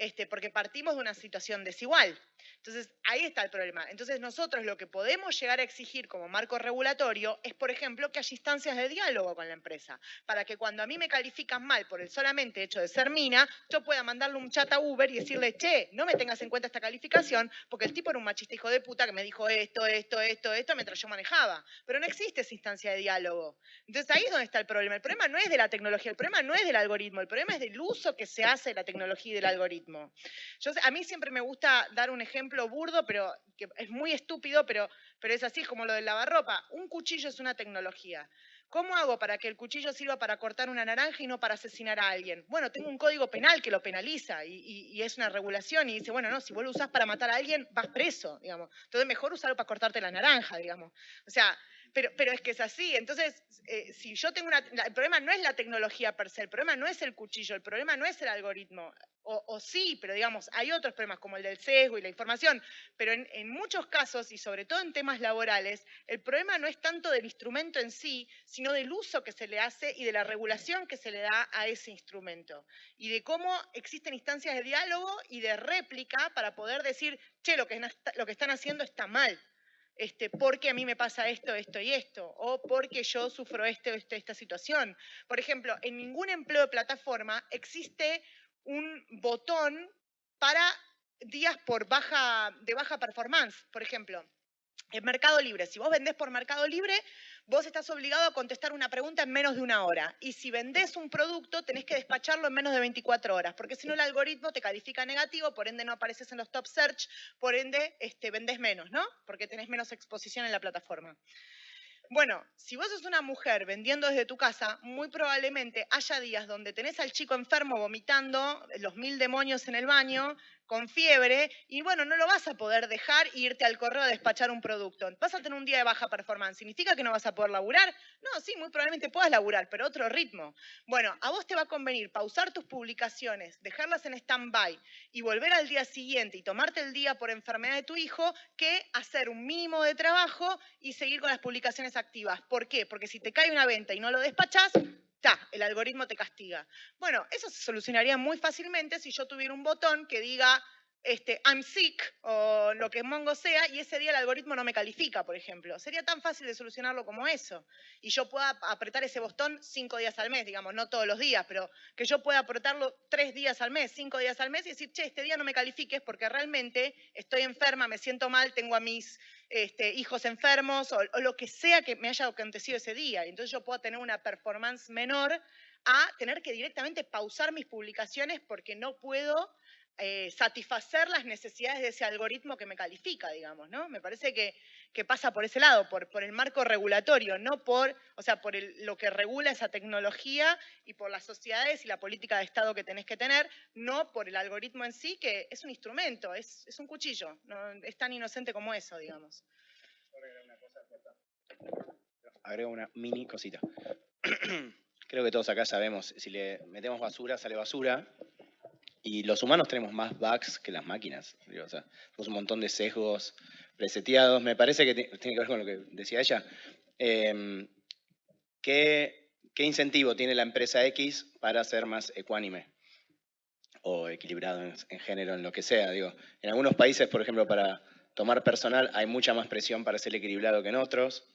S3: Este, porque partimos de una situación desigual. Entonces, ahí está el problema. Entonces, nosotros lo que podemos llegar a exigir como marco regulatorio es, por ejemplo, que haya instancias de diálogo con la empresa, para que cuando a mí me califican mal por el solamente hecho de ser mina, yo pueda mandarle un chat a Uber y decirle, che, no me tengas en cuenta esta calificación, porque el tipo era un machista hijo de puta que me dijo esto, esto, esto, esto, mientras yo manejaba. Pero no existe esa instancia de diálogo. Entonces, ahí es donde está el problema. El problema no es de la tecnología, el problema no es del algoritmo, el problema es del uso que se hace de la tecnología y del algoritmo. Yo, a mí siempre me gusta dar un ejemplo burdo, pero que es muy estúpido, pero, pero es así, como lo del lavarropa. Un cuchillo es una tecnología. ¿Cómo hago para que el cuchillo sirva para cortar una naranja y no para asesinar a alguien? Bueno, tengo un código penal que lo penaliza y, es una regulación y dice, bueno, no, si vos lo usás para matar a alguien, vas preso, digamos. Entonces mejor usarlo para cortarte la naranja, digamos. O sea, pero, pero es que es así. Entonces, eh, si yo tengo una... El problema no es la tecnología per se, el problema no es el cuchillo, el problema no es el algoritmo. O, sí, pero digamos, hay otros problemas como el del sesgo y la información, pero en, en, muchos casos, y sobre todo en temas laborales, el problema no es tanto del instrumento en sí, sino del uso que se le hace y de la regulación que se le da a ese instrumento. Y de cómo existen instancias de diálogo y de réplica para poder decir, che, lo que, lo que están haciendo está mal este, porque a mí me pasa esto, esto y esto, o porque yo sufro esto, esto, esta situación. Por ejemplo, en ningún empleo de plataforma existe un botón para días por baja, de baja performance, por ejemplo. En Mercado Libre, si vos vendés por Mercado Libre, vos estás obligado a contestar una pregunta en menos de una hora. Y si vendés un producto, tenés que despacharlo en menos de 24 horas, porque si no el algoritmo te califica negativo, por ende no apareces en los top search, por ende este, vendés menos, ¿no? Porque tenés menos exposición en la plataforma. Bueno, si vos sos una mujer vendiendo desde tu casa, muy probablemente haya días donde tenés al chico enfermo vomitando los mil demonios en el baño, con fiebre y bueno, no lo vas a poder dejar e irte al correo a despachar un producto. Vas a tener un día de baja performance. ¿Significa que no vas a poder laburar? No, sí, muy probablemente puedas laburar, pero otro ritmo. Bueno, a vos te va a convenir pausar tus publicaciones, dejarlas en stand-by y volver al día siguiente y tomarte el día por enfermedad de tu hijo que hacer un mínimo de trabajo y seguir con las publicaciones activas. ¿Por qué? Porque si te cae una venta y no lo despachás, el algoritmo te castiga. Bueno, eso se solucionaría muy fácilmente si yo tuviera un botón que diga este, I'm sick o lo que Mongo sea y ese día el algoritmo no me califica, por ejemplo. Sería tan fácil de solucionarlo como eso. Y yo pueda apretar ese botón cinco días al mes, digamos, no todos los días, pero que yo pueda apretarlo tres días al mes, cinco días al mes y decir, che, este día no me califiques porque realmente estoy enferma, me siento mal, tengo a mis este, hijos enfermos o, lo que sea que me haya acontecido ese día. Entonces yo puedo tener una performance menor a tener que directamente pausar mis publicaciones porque no puedo eh, satisfacer las necesidades de ese algoritmo que me califica, digamos, ¿no? Me parece que, que pasa por ese lado, por, por, el marco regulatorio, no por, o sea, por lo que regula esa tecnología y por las sociedades y la política de Estado que tenés que tener, no por el algoritmo en sí, que es un instrumento, es, es un cuchillo, no, es tan inocente como eso, digamos.
S2: Agrego una mini cosita. Creo que todos acá sabemos, si le metemos basura, sale basura, y los humanos tenemos más bugs que las máquinas. o sea, un montón de sesgos preseteados. Me parece que tiene que ver con lo que decía ella. Em, ¿qué, ¿qué, incentivo tiene la empresa X para ser más ecuánime? O equilibrado en, género, en lo que sea. Digo, en algunos países, por ejemplo, para tomar personal hay mucha más presión para ser equilibrado que en otros.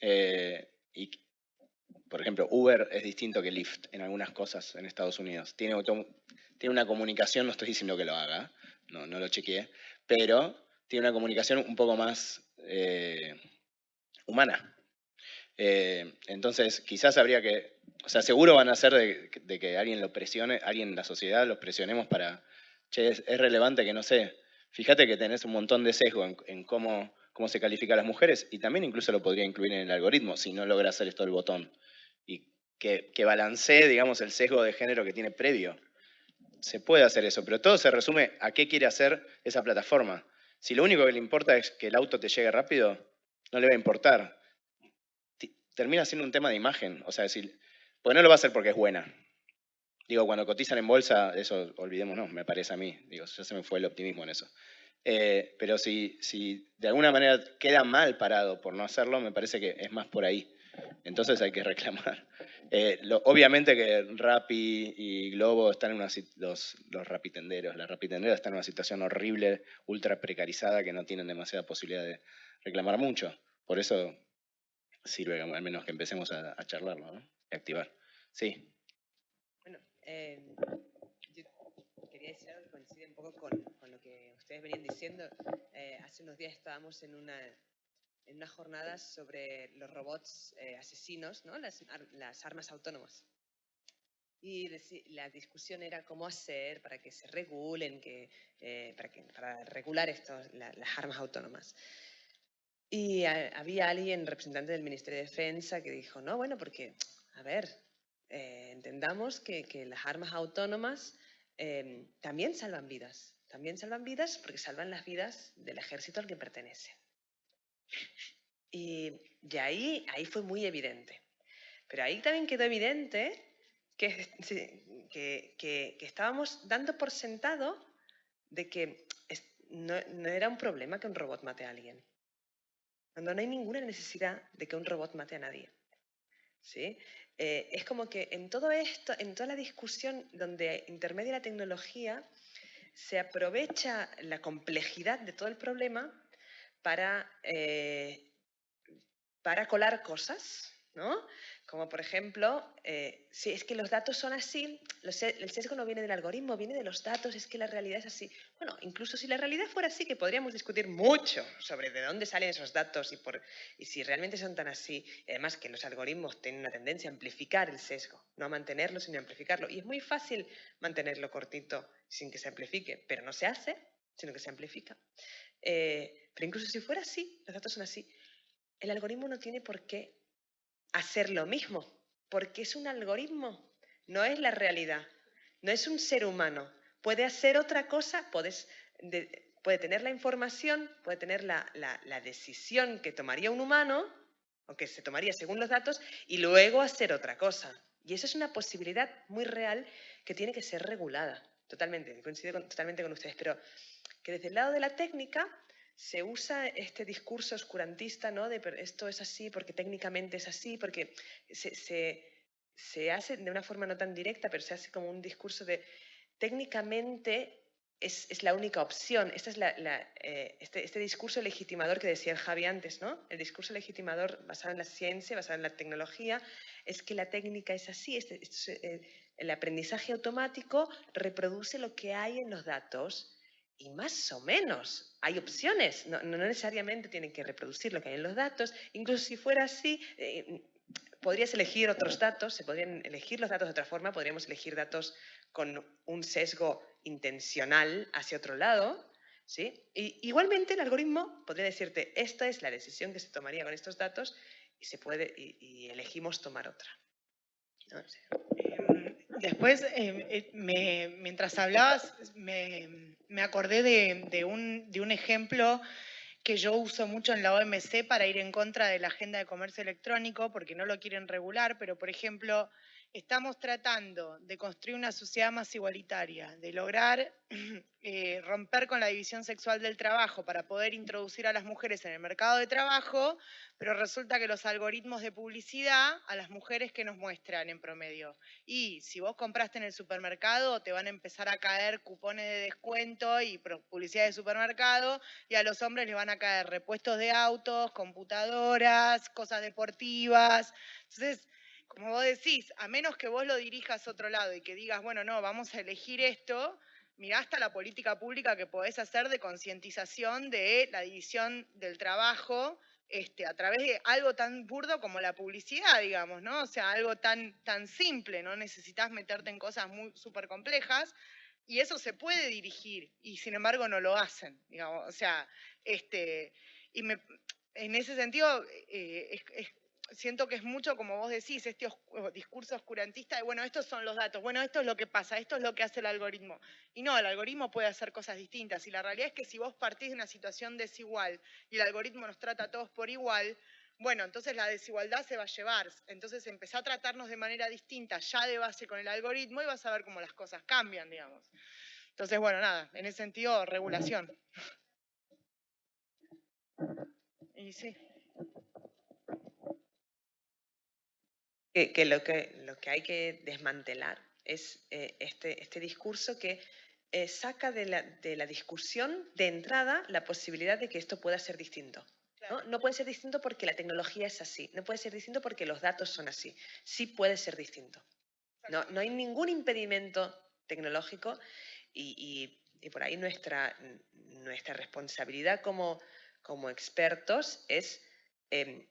S2: Eh, y, por ejemplo, Uber es distinto que Lyft en algunas cosas en Estados Unidos. Tiene tiene una comunicación, no estoy diciendo que lo haga, no, no lo chequeé, pero tiene una comunicación un poco más eh, humana. Eh, entonces, quizás habría que, o sea, seguro van a ser de, que alguien lo presione, alguien en la sociedad los presionemos para, che, es, relevante que no sé, fíjate que tenés un montón de sesgo en, cómo, cómo se califica a las mujeres y también incluso lo podría incluir en el algoritmo si no logra hacer esto el botón. Y que, que balancee, digamos, el sesgo de género que tiene previo se puede hacer eso, pero todo se resume a qué quiere hacer esa plataforma. Si lo único que le importa es que el auto te llegue rápido, no le va a importar. Termina siendo un tema de imagen, o sea, decir, pues no lo va a hacer porque es buena. Digo, cuando cotizan en bolsa, eso olvidémonos, me parece a mí. Digo, ya se me fue el optimismo en eso. Eh, pero si, si de alguna manera queda mal parado por no hacerlo, me parece que es más por ahí. Entonces hay que reclamar. Eh, obviamente que Rappi y Globo están en una los, los rapitenderos, las rapitenderas están en una situación horrible, ultra precarizada, que no tienen demasiada posibilidad de reclamar mucho. Por eso sirve al menos que empecemos a, charlarlo, ¿no? Y activar. Sí.
S6: Bueno, eh, yo quería decir algo que coincide un poco con, con lo que ustedes venían diciendo. Eh, hace unos días estábamos en una en unas jornadas sobre los robots eh, asesinos, ¿no? las, armas autónomas. Y la discusión era cómo hacer para que se regulen, que, eh, para, que, para, regular estos, las armas autónomas. Y había alguien, representante del Ministerio de Defensa, que dijo, no, bueno, porque, a ver, eh, entendamos que, que, las armas autónomas también salvan vidas. También salvan vidas porque salvan las vidas del ejército al que pertenecen. Y, ahí, ahí fue muy evidente. Pero ahí también quedó evidente que, que, estábamos dando por sentado de que no, era un problema que un robot mate a alguien. Cuando no hay ninguna necesidad de que un robot mate a nadie. ¿Sí? Eh, es como que en todo esto, en toda la discusión donde intermedia la tecnología, se aprovecha la complejidad de todo el problema para, eh, para colar cosas, ¿no? Como por ejemplo, eh, si es que los datos son así, el sesgo no viene del algoritmo, viene de los datos, es que la realidad es así. Bueno, incluso si la realidad fuera así, que podríamos discutir mucho sobre de dónde salen esos datos y, por, y si realmente son tan así, además que los algoritmos tienen una tendencia a amplificar el sesgo, no a mantenerlo, sino a amplificarlo. Y es muy fácil mantenerlo cortito sin que se amplifique, pero no se hace, sino que se amplifica. Eh, pero incluso si fuera así, los datos son así, el algoritmo no tiene por qué hacer lo mismo, porque es un algoritmo, no es la realidad, no es un ser humano. Puede hacer otra cosa, puedes, puede tener la información, puede tener la, la decisión que tomaría un humano, o que se tomaría según los datos, y luego hacer otra cosa. Y eso es una posibilidad muy real que tiene que ser regulada. Totalmente, coincido totalmente con ustedes, pero que desde el lado de la técnica se usa este discurso oscurantista, ¿no? De esto es así porque técnicamente es así, porque se, hace de una forma no tan directa, pero se hace como un discurso de técnicamente es, la única opción. Este es eh, este, este, discurso legitimador que decía Javi antes, ¿no? El discurso legitimador basado en la ciencia, basado en la tecnología, es que la técnica es así. Este, eh, el aprendizaje automático reproduce lo que hay en los datos y más o menos hay opciones, no, necesariamente tienen que reproducir lo que hay en los datos, incluso si fuera así, eh, podrías elegir otros datos, se podrían elegir los datos de otra forma, podríamos elegir datos con un sesgo intencional hacia otro lado, ¿sí? Y igualmente el algoritmo podría decirte, esta es la decisión que se tomaría con estos datos y, se puede, y, elegimos tomar otra.
S3: Em, después, em, eh, mientras hablabas, me, acordé de un ejemplo que yo uso mucho en la OMC para ir en contra de la agenda de comercio electrónico, porque no lo quieren regular, pero por ejemplo, estamos tratando de construir una sociedad más igualitaria, de lograr eh, romper con la división sexual del trabajo para poder introducir a las mujeres en el mercado de trabajo, pero resulta que los algoritmos de publicidad a las mujeres que nos muestran en promedio. Y si vos compraste en el supermercado, te van a empezar a caer cupones de descuento y publicidad de supermercado, y a los hombres les van a caer repuestos de autos, computadoras, cosas deportivas. Entonces, como vos decís, a menos que vos lo dirijas a otro lado y que digas, bueno, no, vamos a elegir esto, mirá hasta la política pública que podés hacer de concientización de la división del trabajo este, a través de algo tan burdo como la publicidad, digamos, ¿no? O sea, algo tan, tan simple, no necesitas meterte en cosas muy súper complejas, y eso se puede dirigir, y sin embargo no lo hacen, digamos, o sea, este, y me, en ese sentido eh, es, siento que es mucho, como vos decís, este discurso oscurantista de, bueno, estos son los datos, bueno, esto es lo que pasa, esto es lo que hace el algoritmo. Y no, el algoritmo puede hacer cosas distintas. Y la realidad es que si vos partís de una situación desigual y el algoritmo nos trata a todos por igual, bueno, entonces la desigualdad se va a llevar. Entonces empezá a tratarnos de manera distinta ya de base con el algoritmo y vas a ver cómo las cosas cambian, digamos. Entonces, bueno, nada, en ese sentido, regulación. Y sí.
S6: Que, lo, que lo que hay que desmantelar es eh, este, este discurso que eh, saca de la, de la, discusión de entrada la posibilidad de que esto pueda ser distinto. ¿no? ¿no? puede ser distinto porque la tecnología es así, no puede ser distinto porque los datos son así, sí puede ser distinto. No, no hay ningún impedimento tecnológico y, y, y por ahí nuestra, nuestra responsabilidad como, como expertos es em,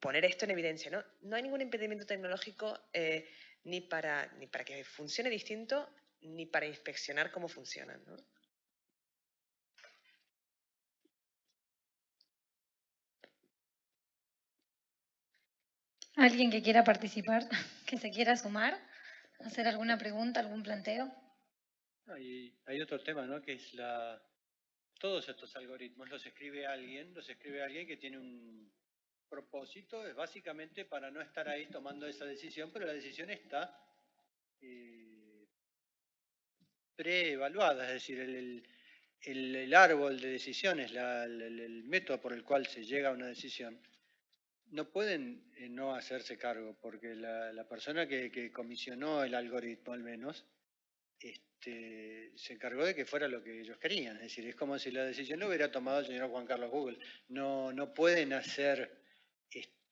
S6: poner esto en evidencia. No, no hay ningún impedimento tecnológico eh, ni, para, ni para que funcione distinto ni para inspeccionar cómo funcionan. ¿no?
S1: ¿Alguien que quiera participar, que se quiera sumar, hacer alguna pregunta, algún planteo?
S4: Hay, hay otro tema, ¿no? Que es la... Todos estos algoritmos los escribe alguien, los escribe alguien que tiene un, propósito es básicamente para no estar ahí tomando esa decisión, pero la decisión está eh, preevaluada, es decir, el, árbol de decisiones, el, método por el cual se llega a una decisión, no pueden eh, no hacerse cargo, porque la, persona que, comisionó el algoritmo al menos, este, se encargó de que fuera lo que ellos querían. Es decir, es como si la decisión lo hubiera tomado el señor Juan Carlos Google. No, no pueden hacer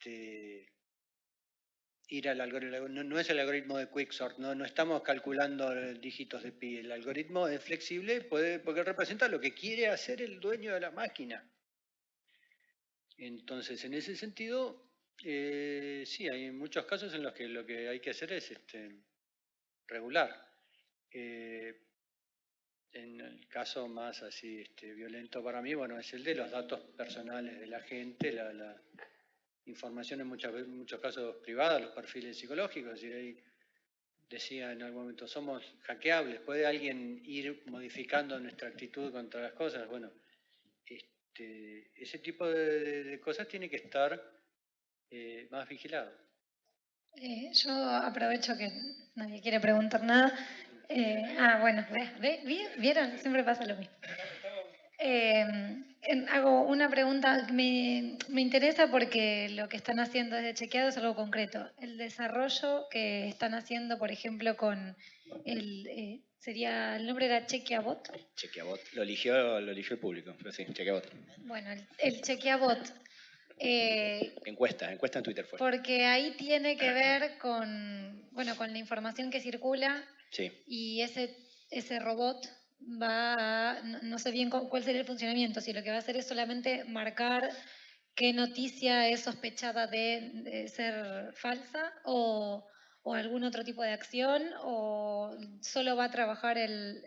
S4: este, ir al algoritmo, no, es el algoritmo de Quicksort, no, no estamos calculando dígitos de pi, el algoritmo es flexible puede, porque representa lo que quiere hacer el dueño de la máquina. Entonces, en ese sentido, eh, sí, hay muchos casos en los que lo que hay que hacer es este, regular. Eh, en el caso más así este, violento para mí, bueno, es el de los datos personales de la gente, la, la información en, muchos casos privada, los perfiles psicológicos, y ahí decía en algún momento, somos hackeables, ¿puede alguien ir modificando nuestra actitud contra las cosas? Bueno, este, ese tipo de, cosas tiene que estar eh, más vigilado.
S1: Eh, yo aprovecho que nadie quiere preguntar nada. Eh, ah, bueno, ¿vieron? Siempre pasa lo mismo. Eh, hago una pregunta, me, me interesa porque lo que están haciendo desde Chequeado es algo concreto. El desarrollo que están haciendo, por ejemplo, con el... Eh, sería, el nombre era Chequeabot.
S2: Chequeabot, lo eligió, lo eligió el público, pero sí, Chequeabot.
S1: Bueno, el, el Chequeabot.
S2: Eh, encuesta, encuesta en Twitter fue.
S1: Porque ahí tiene que ver con, bueno, con la información que circula
S2: sí.
S1: y ese, ese robot va a, no, sé bien cuál sería el funcionamiento, si lo que va a hacer es solamente marcar qué noticia es sospechada de, ser falsa o, algún otro tipo de acción o solo va a trabajar el,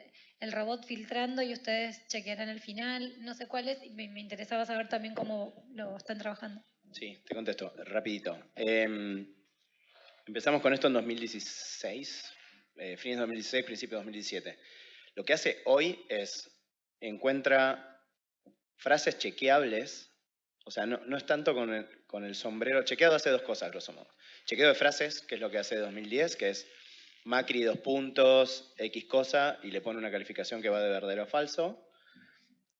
S1: robot filtrando y ustedes chequearán el final. No sé cuál es, y me, me interesaba saber también cómo lo están trabajando.
S2: Sí, te contesto, rapidito. Em, empezamos con esto en 2016, eh, fines de 2016, principio de 2017. Lo que hace hoy es encuentra frases chequeables, o sea, no, es tanto con el, con el sombrero. Chequeado hace dos cosas, grosso modo. Chequeo de frases, que es lo que hace 2010, que es Macri dos puntos, X cosa, y le pone una calificación que va de verdadero a falso.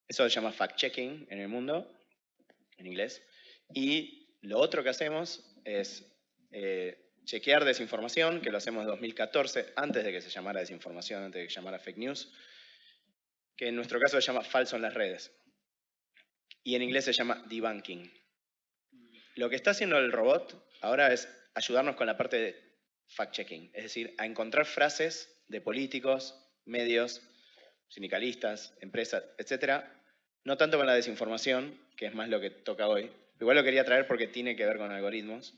S2: Eso se llama fact-checking en el mundo, en inglés. Y lo otro que hacemos es eh, chequear desinformación, que lo hacemos en 2014, antes de que se llamara desinformación, antes de que se llamara fake news, que en nuestro caso se llama falso en las redes. Y en inglés se llama debunking. Lo que está haciendo el robot ahora es ayudarnos con la parte de fact-checking, es decir, a encontrar frases de políticos, medios, sindicalistas, empresas, etcétera, no tanto con la desinformación, que es más lo que toca hoy, igual lo quería traer porque tiene que ver con algoritmos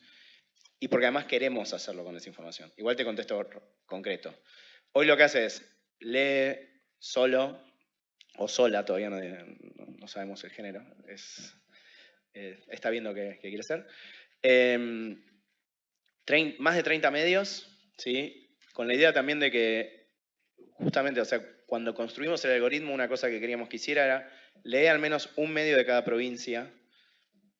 S2: y porque además queremos hacerlo con desinformación. Igual te contesto concreto. Hoy lo que hace es lee solo o sola, todavía no, no sabemos el género, es, eh, está viendo qué, quiere ser. Eh, más de 30 medios, ¿sí? con la idea también de que, justamente, o sea, cuando construimos el algoritmo, una cosa que queríamos que hiciera era leer al menos un medio de cada provincia.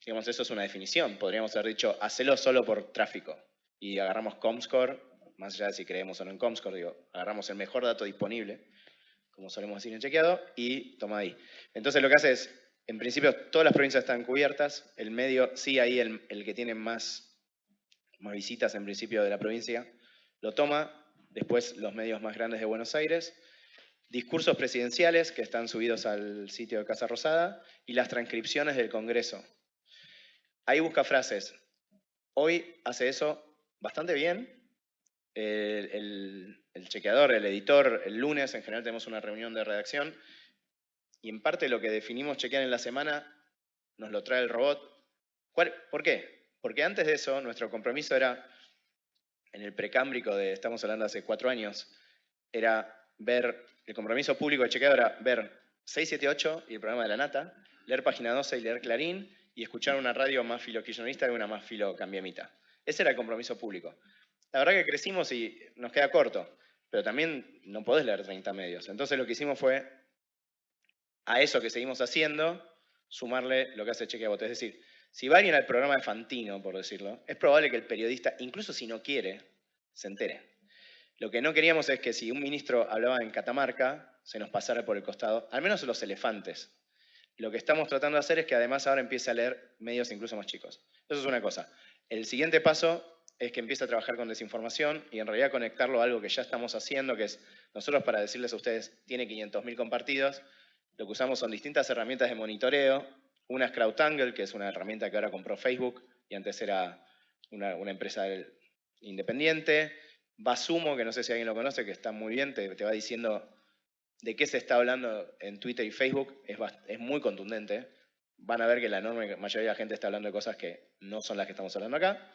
S2: Digamos, eso es una definición. Podríamos haber dicho, hacelo solo por tráfico. Y agarramos Comscore, más allá de si creemos o no en Comscore, digo, agarramos el mejor dato disponible, como solemos decir en chequeado, y toma ahí. Entonces lo que hace es, en principio, todas las provincias están cubiertas, el medio, sí, ahí el, el que tiene más más visitas en principio de la provincia, lo toma, después los medios más grandes de Buenos Aires, discursos presidenciales que están subidos al sitio de Casa Rosada y las transcripciones del Congreso. Ahí busca frases. Hoy hace eso bastante bien. El, chequeador, el editor, el lunes en general tenemos una reunión de redacción y en parte lo que definimos chequear en la semana nos lo trae el robot. ¿Por qué? Porque antes de eso, nuestro compromiso era, en el precámbrico de, estamos hablando hace cuatro años, era ver, el compromiso público de chequeo era ver 678 y el programa de la Nata, leer Página 12 y leer Clarín, y escuchar una radio más filoquillonista y una más filocambiamita. Ese era el compromiso público. La verdad que crecimos y nos queda corto, pero también no podés leer 30 medios. Entonces lo que hicimos fue, a eso que seguimos haciendo, sumarle lo que hace Chequea Es decir, si va alguien al programa de Fantino, por decirlo, es probable que el periodista, incluso si no quiere, se entere. Lo que no queríamos es que si un ministro hablaba en Catamarca, se nos pasara por el costado, al menos los elefantes. Lo que estamos tratando de hacer es que además ahora empiece a leer medios incluso más chicos. Eso es una cosa. El siguiente paso es que empiece a trabajar con desinformación y en realidad conectarlo a algo que ya estamos haciendo, que es nosotros para decirles a ustedes, tiene 500.000 compartidos, lo que usamos son distintas herramientas de monitoreo una es CrowdTangle, que es una herramienta que ahora compró Facebook y antes era una, empresa independiente. Basumo, que no sé si alguien lo conoce, que está muy bien, te, va diciendo de qué se está hablando en Twitter y Facebook, es, es muy contundente. Van a ver que la enorme mayoría de la gente está hablando de cosas que no son las que estamos hablando acá.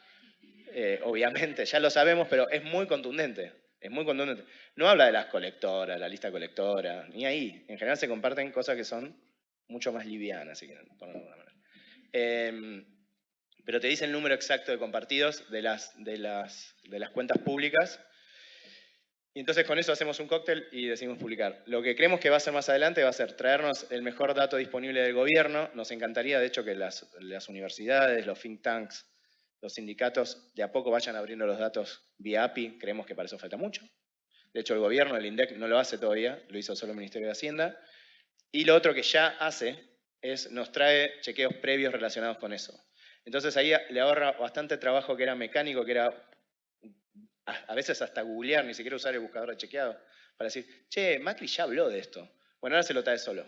S2: Eh, obviamente, ya lo sabemos, pero es muy contundente. Es muy contundente. No habla de las colectoras, la lista colectora, ni ahí. En general se comparten cosas que son mucho más liviana, si quieren ponerlo de alguna manera. Em, pero te dice el número exacto de compartidos de las, de las, de las cuentas públicas. Y entonces con eso hacemos un cóctel y decidimos publicar. Lo que creemos que va a ser más adelante va a ser traernos el mejor dato disponible del gobierno. Nos encantaría, de hecho, que las, las universidades, los think tanks, los sindicatos de a poco vayan abriendo los datos vía API. Creemos que para eso falta mucho. De hecho, el gobierno, el INDEC, no lo hace todavía, lo hizo solo el Ministerio de Hacienda. Y lo otro que ya hace es nos trae chequeos previos relacionados con eso. Entonces ahí le ahorra bastante trabajo que era mecánico, que era a veces hasta googlear, ni siquiera usar el buscador de chequeado, para decir, che, Macri ya habló de esto. Bueno, ahora se lo trae solo.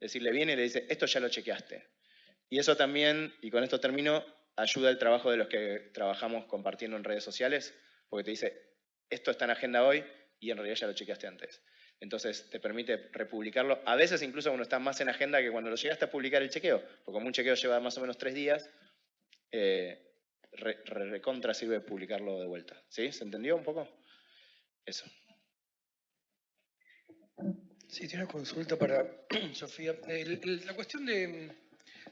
S2: Es decir, le viene y le dice, esto ya lo chequeaste. Y eso también, y con esto termino, ayuda el trabajo de los que trabajamos compartiendo en redes sociales, porque te dice, esto está en agenda hoy y en realidad ya lo chequeaste antes. Entonces te permite republicarlo. A veces incluso cuando está más en agenda que cuando lo llegaste a publicar el chequeo, porque como un chequeo lleva más o menos tres días, eh, recontra sirve publicarlo de vuelta. ¿Sí? ¿Se entendió un poco? Eso.
S7: Sí, tiene una consulta para Sofía. La cuestión de,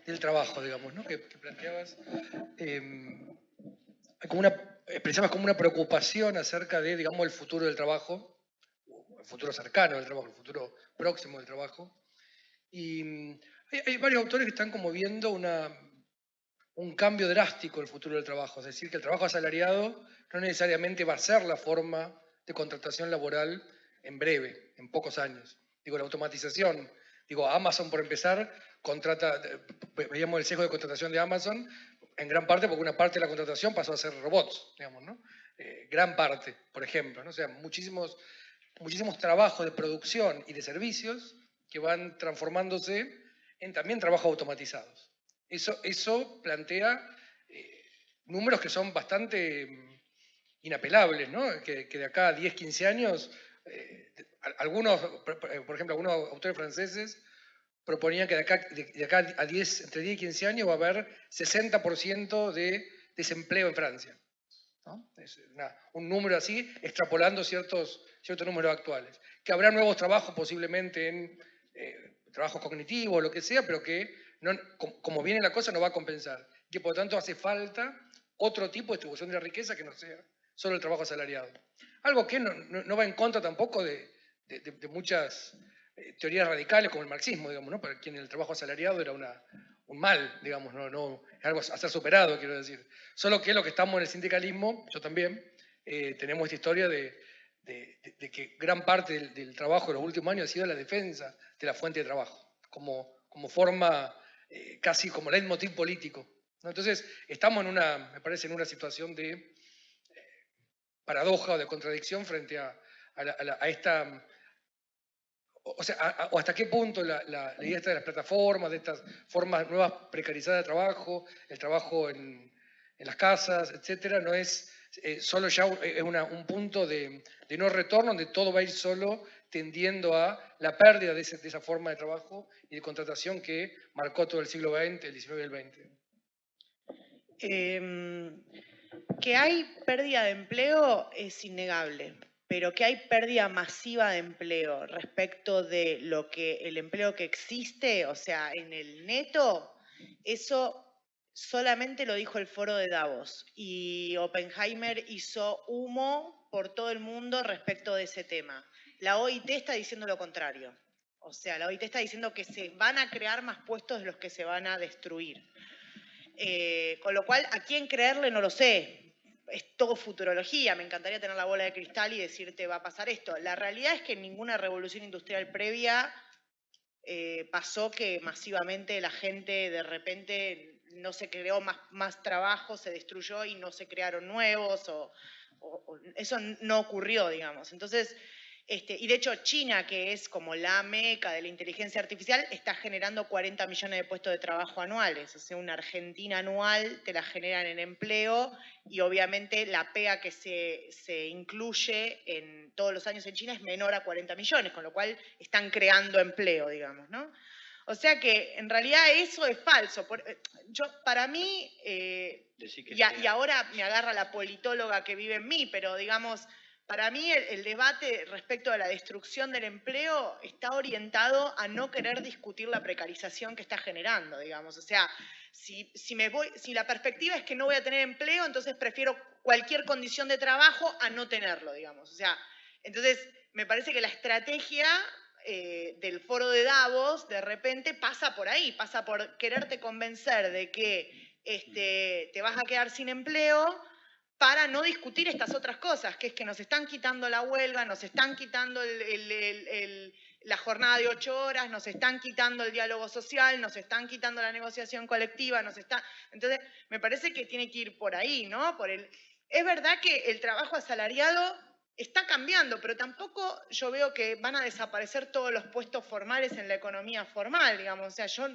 S7: del trabajo, digamos, ¿no? que, planteabas, eh, como una, expresabas como una preocupación acerca de, digamos, el futuro del trabajo, el futuro cercano del trabajo, el futuro próximo del trabajo. Y mm, hay, hay varios autores que están como viendo una, un cambio drástico en el futuro del trabajo, es decir, que el trabajo asalariado no necesariamente va a ser la forma de contratación laboral en breve, en pocos años. Digo, la automatización, digo, Amazon por empezar, contrata, ve- veíamos el sesgo de contratación de Amazon, en gran parte porque una parte de la contratación pasó a ser robots, digamos, ¿no? Eh, gran parte, por ejemplo, ¿no? O sea, muchísimos, muchísimos trabajos de producción y de servicios que van transformándose en también trabajos automatizados. Eso, plantea eh, números que son bastante mm, inapelables, ¿no? Que, de acá a 10, 15 años, eh, algunos, por ejemplo, algunos autores franceses proponían que de acá, a 10, entre 10 y 15 años va a haber 60% de desempleo en Francia. ¿no? Un número así, extrapolando ciertos, ciertos números actuales. Que habrá nuevos trabajos posiblemente en eh, trabajos cognitivos, lo que sea, pero que como viene la cosa no va a compensar. Que por lo tanto hace falta otro tipo de distribución de la riqueza que no sea solo el trabajo asalariado. Algo que no, va en contra tampoco de, muchas eh, teorías radicales como el marxismo, digamos, ¿no? para quien el trabajo asalariado era un mal, digamos, no, no, es algo a ser superado, quiero decir. Solo que lo que estamos en el sindicalismo, yo también, eh, tenemos esta historia de que gran parte del, del trabajo de los últimos años ha sido la defensa de la fuente de trabajo, como, como forma, eh, casi como leitmotiv político. Entonces, estamos en una, me parece, en una situación de eh, paradoja o de contradicción frente a, a esta o sea, o hasta qué punto la, idea de las plataformas, de estas formas nuevas precarizadas de trabajo, el trabajo en, en las casas, etcétera, no es eh, solo ya un- es una- un punto de, de no retorno donde todo va a ir solo tendiendo a la pérdida de, ese- de esa forma de trabajo y de contratación que marcó todo el siglo XX, el XIX y el XX.
S3: Em, que hay pérdida de empleo es innegable, pero que hay pérdida masiva de empleo respecto de lo que el empleo que existe, o sea, en el neto, eso solamente lo dijo el foro de Davos y Oppenheimer hizo humo por todo el mundo respecto de ese tema. La OIT está diciendo lo contrario. O sea, la OIT está diciendo que se van a crear más puestos de los que se van a destruir. Eh, con lo cual, ¿a quién creerle? No lo sé. Es todo futurología. Me encantaría tener la bola de cristal y decirte va a pasar esto. La realidad es que en ninguna revolución industrial previa eh, pasó que masivamente la gente de repente no se creó más, más trabajo, se destruyó y no se crearon nuevos. O, eso no ocurrió, digamos. Entonces, este, y de hecho China, que es como la meca de la inteligencia artificial, está generando 40 millones de puestos de trabajo anuales. O sea, una Argentina anual te la generan en empleo y obviamente la PEA que se, se incluye en todos los años en China es menor a 40 millones, con lo cual están creando empleo, digamos, ¿no? O sea que en realidad eso es falso. Por- eh, yo, para mí, eh, a- y ahora me agarra la politóloga que vive en mí, pero digamos, para mí el, debate respecto a la destrucción del empleo está orientado a no querer discutir la precarización que está generando, digamos. O sea, si, si, me voy, si la perspectiva es que no voy a tener empleo, entonces prefiero cualquier condición de trabajo a no tenerlo, digamos. O sea, entonces me parece que la estrategia eh, del foro de Davos de repente pasa por ahí, pasa por quererte convencer de que este, te vas a quedar sin empleo para no discutir estas otras cosas, que es que nos están quitando la huelga, nos están quitando la jornada de ocho horas, nos están quitando el diálogo social, nos están quitando la negociación colectiva, nos está... Entonces, me parece que tiene que ir por ahí, ¿no? Por el... Es verdad que el trabajo asalariado está cambiando, pero tampoco yo veo que van a desaparecer todos los puestos formales en la economía formal, digamos. O sea, yo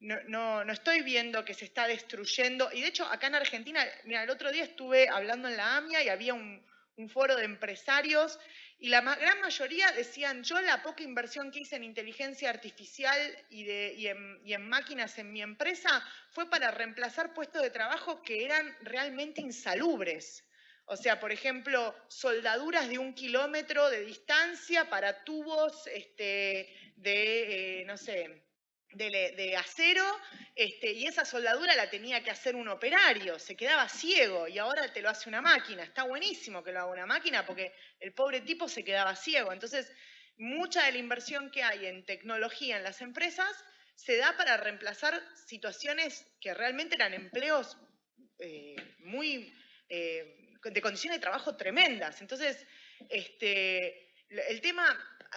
S3: no, no, no estoy viendo que se está destruyendo. Y de hecho, acá en Argentina, mira, el otro día estuve hablando en la AMIA y había un, foro de empresarios y la ma- gran mayoría decían, yo la poca inversión que hice en inteligencia artificial y, de, y en máquinas en mi empresa fue para reemplazar puestos de trabajo que eran realmente insalubres. O sea, por ejemplo, soldaduras de un kilómetro de distancia para tubos este, de, eh, no sé, de, acero, este, y esa soldadura la tenía que hacer un operario, se quedaba ciego y ahora te lo hace una máquina. Está buenísimo que lo haga una máquina porque el pobre tipo se quedaba ciego. Entonces, mucha de la inversión que hay en tecnología en las empresas se da para reemplazar situaciones que realmente eran empleos eh, muy eh, de condiciones de trabajo tremendas. Entonces, este, el tema,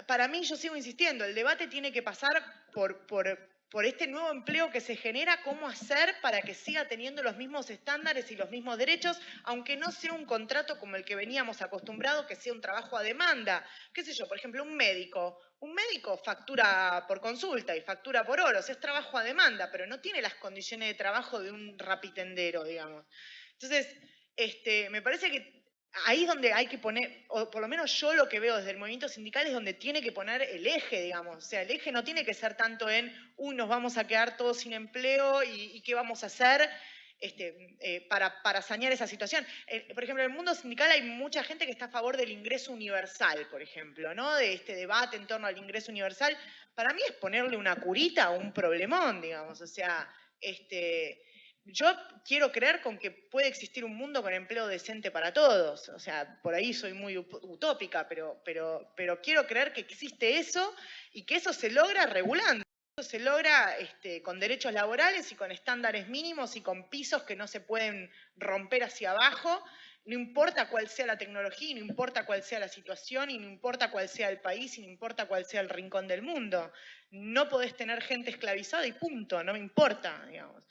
S3: para mí, yo sigo insistiendo, el debate tiene que pasar por, este nuevo empleo que se genera, cómo hacer para que siga teniendo los mismos estándares y los mismos derechos, aunque no sea un contrato como el que veníamos acostumbrados, que sea un trabajo a demanda. ¿Qué sé yo? Por ejemplo, un médico. Un médico factura por consulta y factura por horas, es trabajo a demanda, pero no tiene las condiciones de trabajo de un rapitendero, digamos. Entonces, este, me parece que ahí es donde hay que poner, o por lo menos yo lo que veo desde el movimiento sindical es donde tiene que poner el eje, digamos. O sea, el eje no tiene que ser tanto en, uy, nos vamos a quedar todos sin empleo y, qué vamos a hacer este, eh, para, para, sanear esa situación. Eh, por ejemplo, en el mundo sindical hay mucha gente que está a favor del ingreso universal, por ejemplo, ¿no? De este debate en torno al ingreso universal. Para mí es ponerle una curita a un problemón, digamos. O sea, este yo quiero creer con que puede existir un mundo con empleo decente para todos. O sea, por ahí soy muy utópica, pero, quiero creer que existe eso y que eso se logra regulando. Eso se logra este, con derechos laborales y con estándares mínimos y con pisos que no se pueden romper hacia abajo. No importa cuál sea la tecnología, no importa cuál sea la situación, y no importa cuál sea el país, y no importa cuál sea el rincón del mundo. No podés tener gente esclavizada y punto, no me importa, digamos.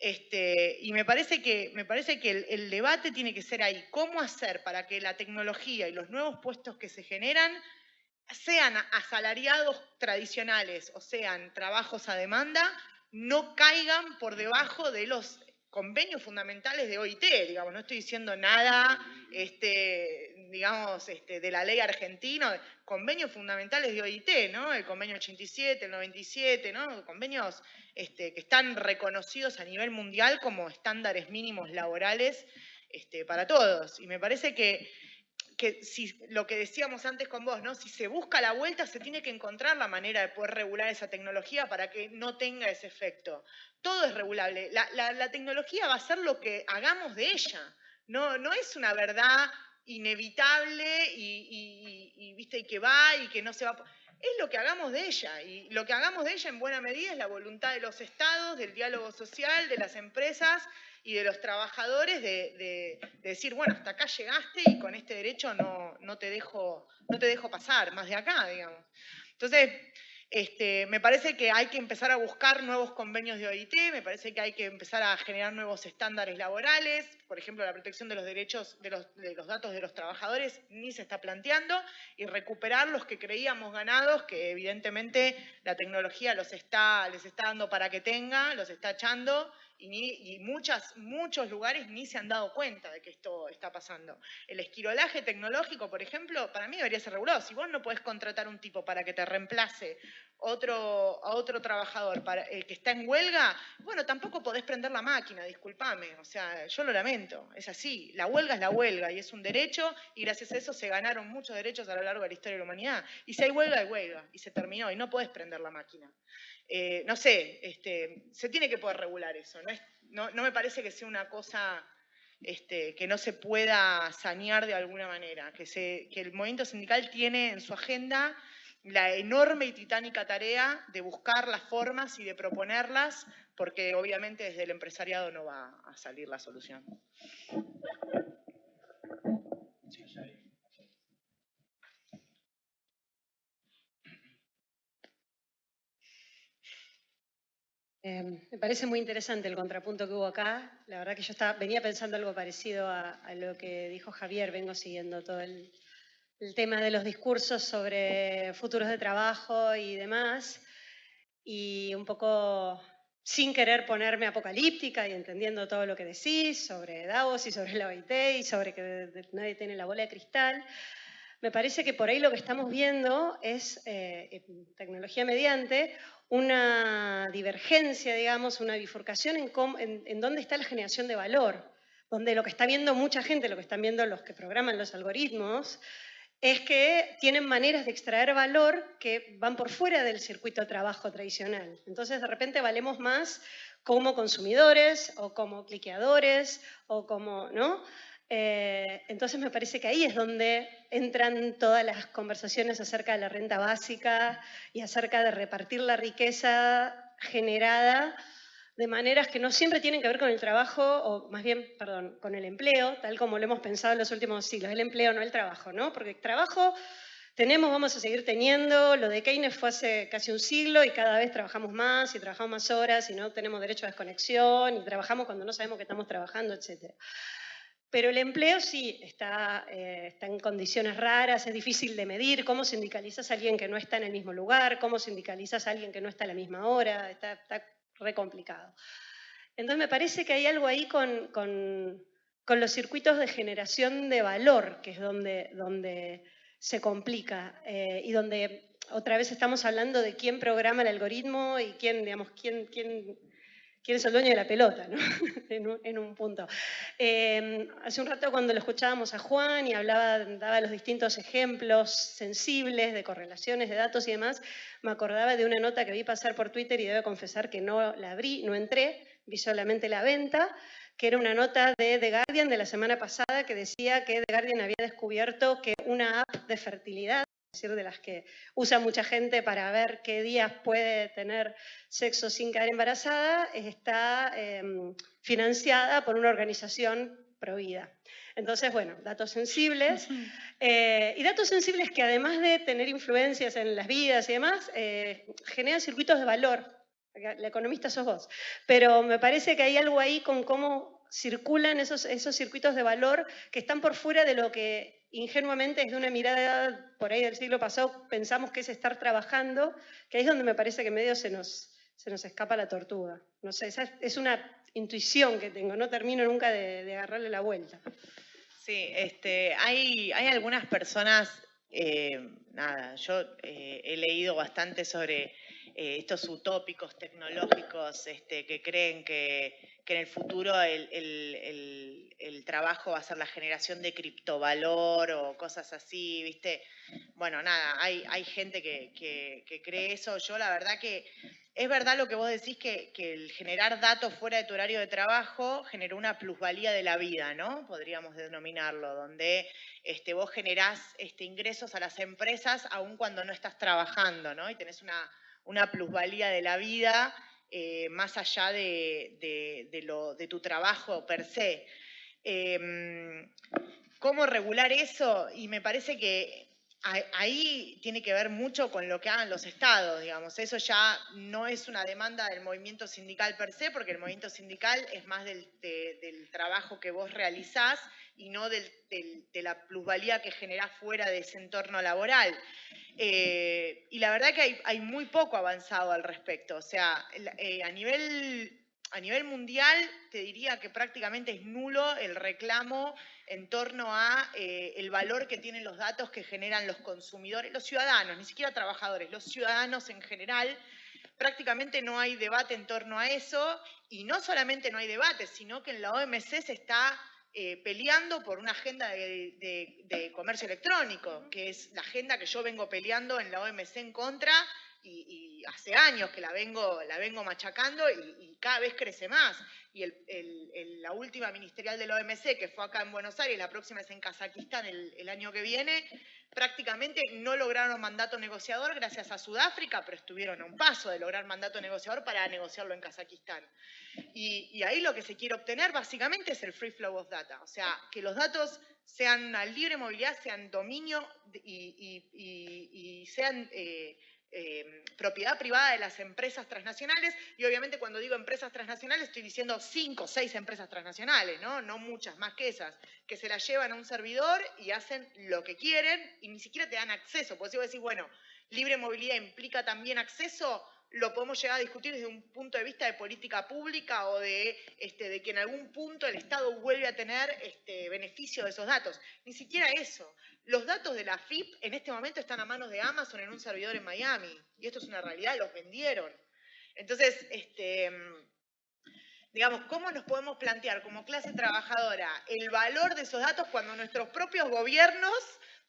S3: Este, y me parece que, me parece que el, debate tiene que ser ahí. ¿Cómo hacer para que la tecnología y los nuevos puestos que se generan sean asalariados tradicionales o sean trabajos a demanda, no caigan por debajo de los convenios fundamentales de OIT, digamos, no estoy diciendo nada, este, digamos, este, de la ley argentina, convenios fundamentales de OIT, ¿no? El convenio 87, el 97, ¿no? Convenios este, que están reconocidos a nivel mundial como estándares mínimos laborales este, para todos. Y me parece que, que si lo que decíamos antes con vos, ¿no? Si se busca la vuelta, se tiene que encontrar la manera de poder regular esa tecnología para que no tenga ese efecto. Todo es regulable. La, tecnología va a ser lo que hagamos de ella. No, no es una verdad inevitable y, ¿viste? y que va y que no se va. Es lo que hagamos de ella y lo que hagamos de ella en buena medida es la voluntad de los estados, del diálogo social, de las empresas y de los trabajadores de, decir, bueno, hasta acá llegaste y con este derecho no, no, te dejo, no te dejo pasar más de acá, digamos. Entonces, este, me parece que hay que empezar a buscar nuevos convenios de OIT, me parece que hay que empezar a generar nuevos estándares laborales, por ejemplo, la protección de los derechos de los, datos de los trabajadores ni se está planteando, y recuperar los que creíamos ganados, que evidentemente la tecnología los está, les está dando para que tenga, los está echando, y, muchas, muchos lugares ni se han dado cuenta de que esto está pasando. El esquirolaje tecnológico, por ejemplo, para mí debería ser regulado. Si vos no podés contratar un tipo para que te reemplace otro, a otro trabajador el que está en huelga, bueno, tampoco podés prender la máquina, discúlpame. O sea, yo lo lamento, es así. La huelga es la huelga y es un derecho y gracias a eso se ganaron muchos derechos a lo largo de la historia de la humanidad. Y si hay huelga, hay huelga y se terminó y no podés prender la máquina. Eh, no sé, este, se tiene que poder regular eso. No, me parece que sea una cosa este, que no se pueda sanear de alguna manera, que, que el movimiento sindical tiene en su agenda la enorme y titánica tarea de buscar las formas y de proponerlas, porque obviamente desde el empresariado no va a salir la solución.
S8: Em, me parece muy interesante el contrapunto que hubo acá. La verdad que yo estaba, venía pensando algo parecido a, lo que dijo Javier. Vengo siguiendo todo el, tema de los discursos sobre futuros de trabajo y demás. Y un poco sin querer ponerme apocalíptica y entendiendo todo lo que decís sobre Davos y sobre la OIT y sobre que nadie tiene la bola de cristal. Me parece que por ahí lo que estamos viendo es, eh, tecnología mediante, una divergencia, digamos, una bifurcación en, dónde está la generación de valor. donde lo que está viendo mucha gente, lo que están viendo los que programan los algoritmos, es que tienen maneras de extraer valor que van por fuera del circuito de trabajo tradicional. Entonces, de repente valemos más como consumidores o como cliqueadores o como, ¿no? Eh, entonces me parece que ahí es donde entran todas las conversaciones acerca de la renta básica y acerca de repartir la riqueza generada de maneras que no siempre tienen que ver con el trabajo, o más bien, perdón, con el empleo, tal como lo hemos pensado en los últimos siglos, el empleo, no el trabajo, ¿no? Porque el trabajo tenemos, vamos a seguir teniendo, lo de Keynes fue hace casi un siglo y cada vez trabajamos más y trabajamos más horas y no tenemos derecho a desconexión y trabajamos cuando no sabemos que estamos trabajando, etc. Pero el empleo sí está, eh, está en condiciones raras, es difícil de medir, cómo sindicalizas a alguien que no está en el mismo lugar, cómo sindicalizas a alguien que no está a la misma hora, está, está re complicado. Entonces me parece que hay algo ahí con, los circuitos de generación de valor, que es donde, donde se complica eh, y donde otra vez estamos hablando de quién programa el algoritmo y quién, digamos, quién, quién, quién es el dueño de la pelota, ¿no? en, un, punto. Eh, hace un rato cuando lo escuchábamos a Juan y hablaba, daba los distintos ejemplos sensibles de correlaciones de datos y demás, me acordaba de una nota que vi pasar por Twitter y debo confesar que no la abrí, no entré, vi solamente la venta, que era una nota de The Guardian de la semana pasada que decía que The Guardian había descubierto que una app de fertilidad, decir, de las que usa mucha gente para ver qué días puede tener sexo sin quedar embarazada, está eh, financiada por una organización provida. Entonces, bueno, datos sensibles. Eh, y datos sensibles que además de tener influencias en las vidas y demás, eh, generan circuitos de valor la economista sos vos, pero me parece que hay algo ahí con cómo circulan esos, esos circuitos de valor que están por fuera de lo que ingenuamente desde una mirada por ahí del siglo pasado pensamos que es estar trabajando, que ahí es donde me parece que medio se nos, se nos escapa la tortuga. No sé, es una intuición que tengo, no termino nunca de, agarrarle la vuelta.
S3: Sí, este, hay, hay algunas personas, eh, nada, yo eh, he leído bastante sobre eh, estos utópicos tecnológicos este, que creen que, en el futuro el, trabajo va a ser la generación de criptovalor o cosas así, ¿viste? Bueno, nada, hay, hay gente que, cree eso. Yo la verdad que es verdad lo que vos decís, que, el generar datos fuera de tu horario de trabajo generó una plusvalía de la vida, ¿no? Podríamos denominarlo, donde este, vos generás este, ingresos a las empresas aun cuando no estás trabajando, ¿no? Y tenés una una plusvalía de la vida eh, más allá de, de, tu trabajo per se. Em, ¿Cómo regular eso? Y me parece que ahí tiene que ver mucho con lo que hagan los estados, digamos. Eso ya no es una demanda del movimiento sindical per se, porque el movimiento sindical es más del, del trabajo que vos realizás y no de la plusvalía que generás fuera de ese entorno laboral. Eh, y la verdad que hay, muy poco avanzado al respecto. O sea, eh, a, nivel, a nivel mundial te diría que prácticamente es nulo el reclamo en torno a eh, el valor que tienen los datos que generan los consumidores, los ciudadanos, ni siquiera trabajadores, los ciudadanos en general. Prácticamente no hay debate en torno a eso y no solamente no hay debate, sino que en la OMC se está eh, peleando por una agenda de, comercio electrónico, que es la agenda que yo vengo peleando en la OMC en contra y, hace años que la vengo, la vengo machacando y, cada vez crece más. Y la última ministerial de la OMC, que fue acá en Buenos Aires, la próxima es en Kazajistán el año que viene, prácticamente no lograron mandato negociador gracias a Sudáfrica, pero estuvieron a un paso de lograr mandato negociador para negociarlo en Kazajistán. Y, ahí lo que se quiere obtener básicamente es el free flow of data, o sea, que los datos sean una libre movilidad, sean dominio y, sean eh, eh, propiedad privada de las empresas transnacionales, y obviamente cuando digo empresas transnacionales estoy diciendo cinco o seis empresas transnacionales, ¿no? muchas más que esas, que se las llevan a un servidor y hacen lo que quieren y ni siquiera te dan acceso, porque si vos decís, bueno, libre movilidad implica también acceso, lo podemos llegar a discutir desde un punto de vista de política pública o de, este, que en algún punto el Estado vuelve a tener este, beneficio de esos datos. Ni siquiera eso. Los datos de la FIP en este momento están a manos de Amazon en un servidor en Miami. Y esto es una realidad, los vendieron. Entonces, este, digamos, ¿cómo nos podemos plantear como clase trabajadora el valor de esos datos cuando nuestros propios gobiernos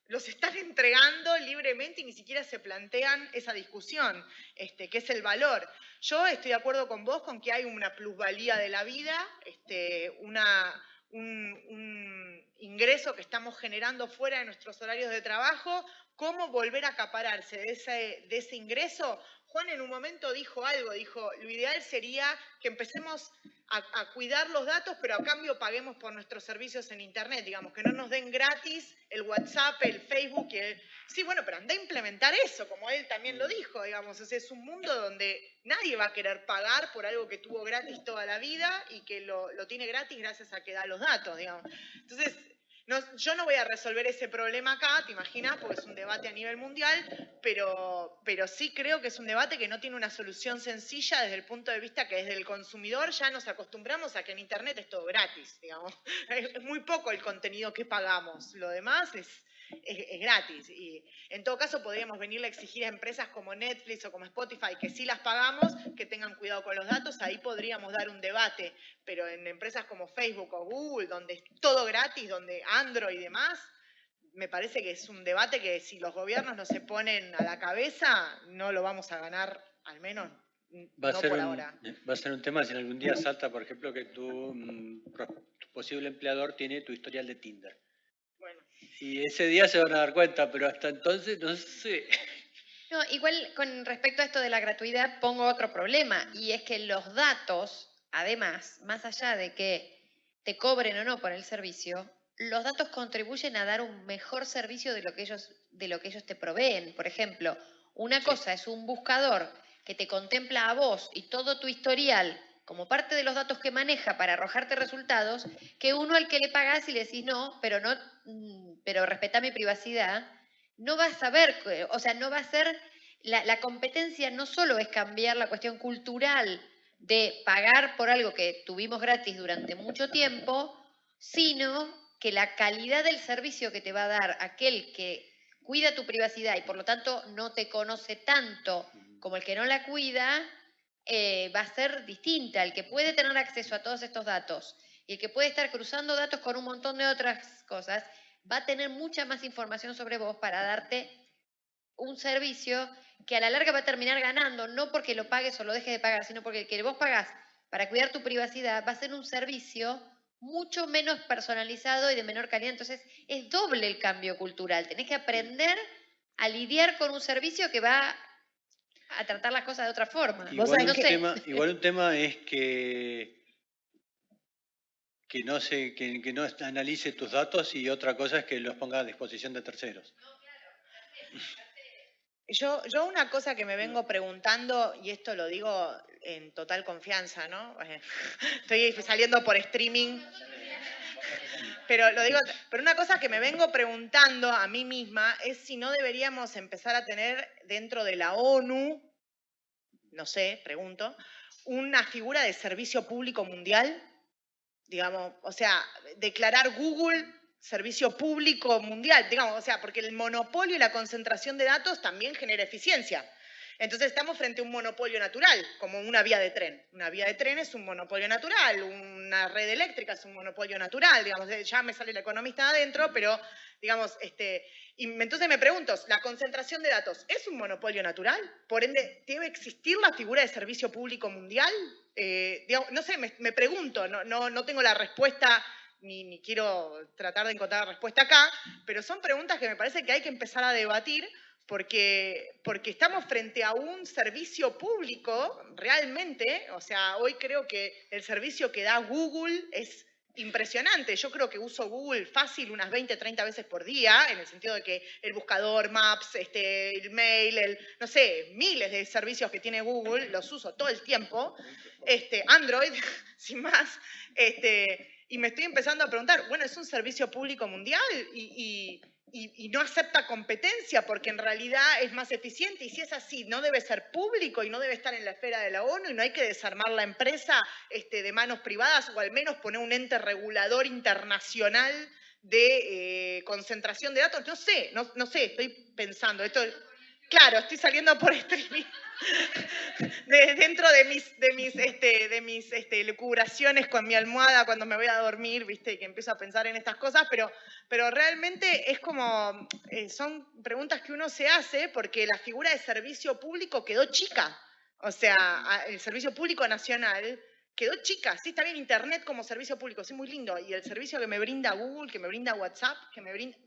S3: los están entregando libremente y ni siquiera se plantean esa discusión, este, que es el valor. Yo estoy de acuerdo con vos con que hay una plusvalía de la vida, este, una, un, ingreso que estamos generando fuera de nuestros horarios de trabajo, cómo volver a acapararse de ese ingreso Juan en un momento dijo algo, dijo, lo ideal sería que empecemos a, cuidar los datos, pero a cambio paguemos por nuestros servicios en Internet, digamos, que no nos den gratis el WhatsApp, el Facebook. El... Sí, bueno, pero anda a implementar eso, como él también lo dijo, digamos, es un mundo donde nadie va a querer pagar por algo que tuvo gratis toda la vida y que lo, lo tiene gratis gracias a que da los datos, digamos. Entonces, yo no voy a resolver ese problema acá, te imaginas, porque es un debate a nivel mundial, pero, pero sí creo que es un debate que no tiene una solución sencilla desde el punto de vista que desde el consumidor ya nos acostumbramos a que en Internet es todo gratis, digamos. Es muy poco el contenido que pagamos, lo demás es, es, gratis. Y en todo caso podríamos venirle a exigir a empresas como Netflix o como Spotify, que sí las pagamos, que tengan cuidado con los datos, ahí podríamos dar un debate. Pero en empresas como Facebook o Google, donde es todo gratis, donde Android y demás, me parece que es un debate que si los gobiernos no se ponen a la cabeza, no lo vamos a ganar, al menos
S4: Va
S3: no por ahora.
S4: Va a ser un tema si algún día salta, por ejemplo, que tu, mm, tu posible empleador tiene tu historial de Tinder. Y ese día se van a dar cuenta, pero hasta entonces no sé.
S5: No, igual con respecto a esto de la gratuidad pongo otro problema y es que los datos, además, más allá de que te cobren o no por el servicio, los datos contribuyen a dar un mejor servicio de lo que ellos, de lo que ellos te proveen. Por ejemplo, una cosa es un buscador que te contempla a vos y todo tu historial como parte de los datos que maneja para arrojarte resultados, que uno al que le pagás y le decís no, pero no, mm, pero respeta mi privacidad, no va a saber, o sea, no va a ser, la, la competencia no solo es cambiar la cuestión cultural de pagar por algo que tuvimos gratis durante mucho tiempo, sino que la calidad del servicio que te va a dar aquel que cuida tu privacidad y por lo tanto no te conoce tanto como el que no la cuida, eh, va a ser distinta. El que puede tener acceso a todos estos datos y el que puede estar cruzando datos con un montón de otras cosas, va a tener mucha más información sobre vos para darte un servicio que a la larga va a terminar ganando, no porque lo pagues o lo dejes de pagar, sino porque el que vos pagás para cuidar tu privacidad va a ser un servicio mucho menos personalizado y de menor calidad. Entonces, es doble el cambio cultural. Tenés que aprender a lidiar con un servicio que va a tratar las cosas de otra forma.
S4: Igual, un, tema, igual un tema es que, que, no se, que, que no analice tus datos y otra cosa es que los ponga a disposición de terceros.
S3: Yo, yo una cosa que me vengo preguntando, y esto lo digo en total confianza, ¿no? Estoy saliendo por streaming. Pero lo digo, pero una cosa que me vengo preguntando a mí misma es si no deberíamos empezar a tener dentro de la ONU, no sé, pregunto, una figura de servicio público mundial, digamos, o sea, declarar Google servicio público mundial, digamos, o sea, porque el monopolio y la concentración de datos también genera eficiencia. Entonces estamos frente a un monopolio natural, como una vía de tren. Una vía de tren es un monopolio natural, una red eléctrica es un monopolio natural, digamos, ya me sale el economista adentro, pero digamos, este, y entonces me pregunto, ¿la concentración de datos es un monopolio natural? Por ende, ¿debe existir la figura de servicio público mundial? Eh, no sé, me, pregunto, no, no, no tengo la respuesta ni, ni, quiero tratar de encontrar la respuesta acá, pero son preguntas que me parece que hay que empezar a debatir porque, porque estamos frente a un servicio público realmente, o sea, hoy creo que el servicio que da Google es impresionante. Yo creo que uso Google fácil unas 20, 30 veces por día, en el sentido de que el buscador, Maps, este, el mail, no sé, miles de servicios que tiene Google, los uso todo el tiempo. Este, Android, sin más. Este, y me estoy empezando a preguntar, bueno, es un servicio público mundial y, no acepta competencia porque en realidad es más eficiente y si es así, no debe ser público y no debe estar en la esfera de la ONU y no hay que desarmar la empresa este, de manos privadas o al menos poner un ente regulador internacional de eh, concentración de datos. No sé, no, no sé, estoy pensando. Esto, claro, estoy saliendo por streaming. De- dentro de mis, de mis, este, de mis este, lucubraciones con mi almohada cuando me voy a dormir, ¿viste? Que empiezo a pensar en estas cosas, pero, pero realmente es como, eh, son preguntas que uno se hace porque la figura de servicio público quedó chica. O sea, el servicio público nacional quedó chica. Sí, está bien Internet como servicio público, sí, muy lindo. Y el servicio que me brinda Google, que me brinda WhatsApp, que me brinda...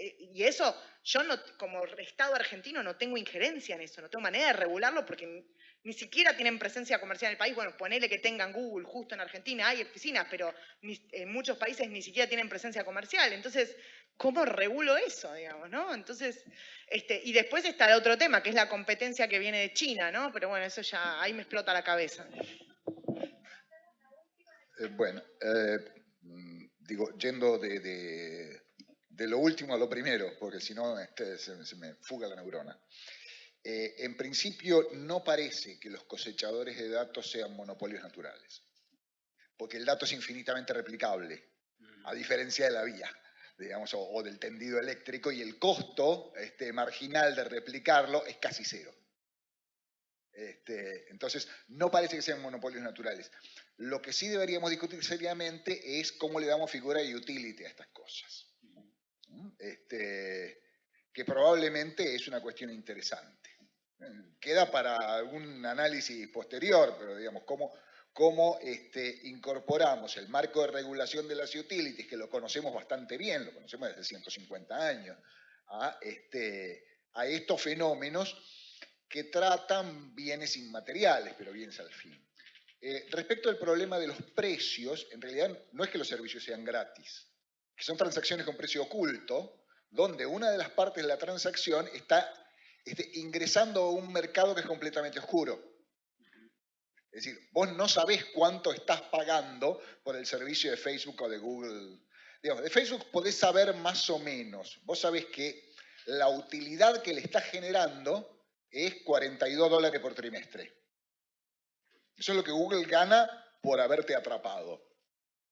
S3: eh, y eso, yo no, como Estado argentino no tengo injerencia en eso, no tengo manera de regularlo porque ni, siquiera tienen presencia comercial en el país. Bueno, ponele que tengan Google justo en Argentina, hay oficinas, pero en muchos países ni siquiera tienen presencia comercial. Entonces, ¿cómo regulo eso, digamos, no? Entonces, este, y después está el otro tema, que es la competencia que viene de China, ¿no? Pero bueno, eso ya, ahí me explota la cabeza.
S9: Eh, bueno, eh, mm, digo, yendo de- de lo último a lo primero, porque si no este, se, se me fuga la neurona. Eh, en principio, no parece que los cosechadores de datos sean monopolios naturales, porque el dato es infinitamente replicable, a diferencia de la vía, digamos, o, o del tendido eléctrico, y el costo este, marginal de replicarlo es casi cero. Este, entonces, no parece que sean monopolios naturales. Lo que sí deberíamos discutir seriamente es cómo le damos figura de utility a estas cosas. Este, que probablemente es una cuestión interesante. Queda para algún análisis posterior, pero digamos, cómo, cómo este, incorporamos el marco de regulación de las utilities, que lo conocemos bastante bien, lo conocemos desde 150 años, a, este, a estos fenómenos que tratan bienes inmateriales, pero bienes al fin. Eh, respecto al problema de los precios, en realidad no es que los servicios sean gratis, que son transacciones con precio oculto, donde una de las partes de la transacción está este, ingresando a un mercado que es completamente oscuro. Es decir, vos no sabés cuánto estás pagando por el servicio de Facebook o de Google. Digamos, de Facebook podés saber más o menos. Vos sabés que la utilidad que le estás generando es 42 dólares por trimestre. Eso es lo que Google gana por haberte atrapado.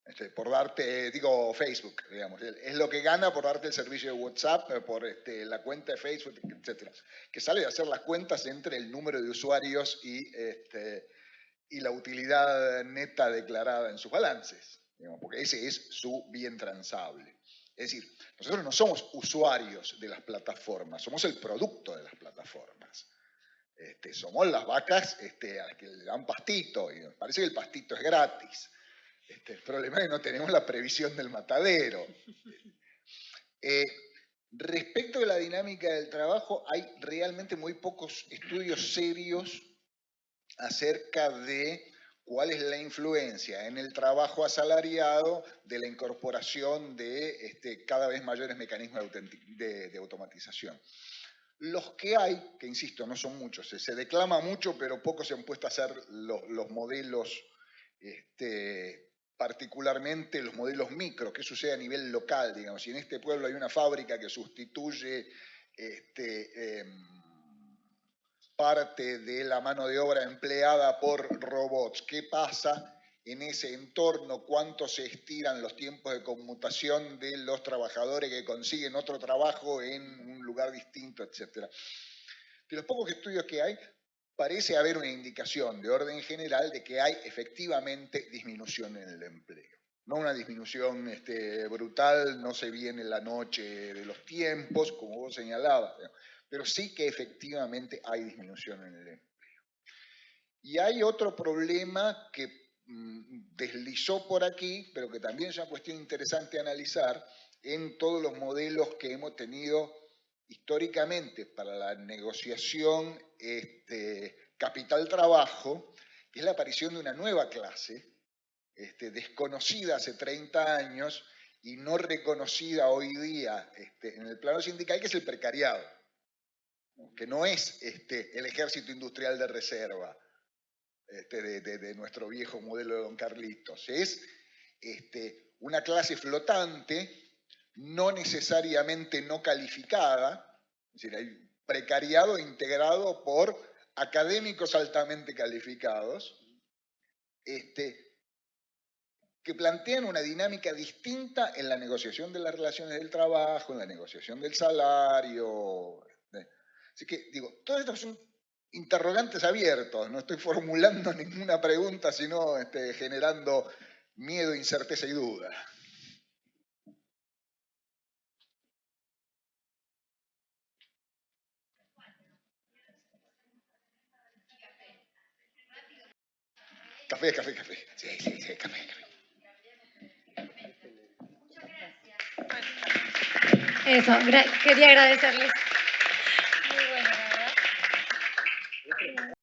S9: Este, por darte, digo, Facebook, digamos. Es lo que gana por darte el servicio de WhatsApp, eh, por este, la cuenta de Facebook, etc. Que sale de hacer las cuentas entre el número de usuarios y, este, y la utilidad neta declarada en sus balances. digamos, porque ese es su bien transable. Es decir, nosotros no somos usuarios de las plataformas, somos el producto de las plataformas. Este, somos las vacas este, a las que le dan pastito, y nos parece que el pastito es gratis. Este, el problema es que no tenemos la previsión del matadero. Eh, respecto de la dinámica del trabajo, hay realmente muy pocos estudios serios acerca de cuál es la influencia en el trabajo asalariado de la incorporación de este, cada vez mayores mecanismos de, automatización. Los que hay, que insisto, no son muchos, se, declama mucho, pero pocos se han puesto a hacer lo- los modelos, este, particularmente los modelos micro, qué sucede a nivel local, digamos. Si en este pueblo hay una fábrica que sustituye este, em, parte de la mano de obra empleada por robots, ¿qué pasa en ese entorno? ¿Cuánto se estiran los tiempos de conmutación de los trabajadores que consiguen otro trabajo en un lugar distinto, etcétera? De los pocos estudios que hay, parece haber una indicación de orden general de que hay efectivamente disminución en el empleo. No una disminución este, brutal, no se viene la noche de los tiempos, como vos señalabas, pero sí que efectivamente hay disminución en el empleo. Y hay otro problema que mm, deslizó por aquí, pero que también es una cuestión interesante analizar en todos los modelos que hemos tenido históricamente para la negociación este, capital-trabajo, que es la aparición de una nueva clase, este, desconocida hace 30 años y no reconocida hoy día este, en el plano sindical, que es el precariado, que no es el ejército industrial de reserva de, de- nuestro viejo modelo de Don Carlitos, es una clase flotante no necesariamente no calificada, es decir, hay precariado integrado por académicos altamente calificados, este, que plantean una dinámica distinta en la negociación de las relaciones del trabajo, en la negociación del salario. ¿eh? Así que, digo, todos estos son interrogantes abiertos, no estoy formulando ninguna pregunta, sino este, generando miedo, incerteza y duda. Café, café, café. Sí, sí, sí, café, café.
S1: Eso, gra- quería agradecerles.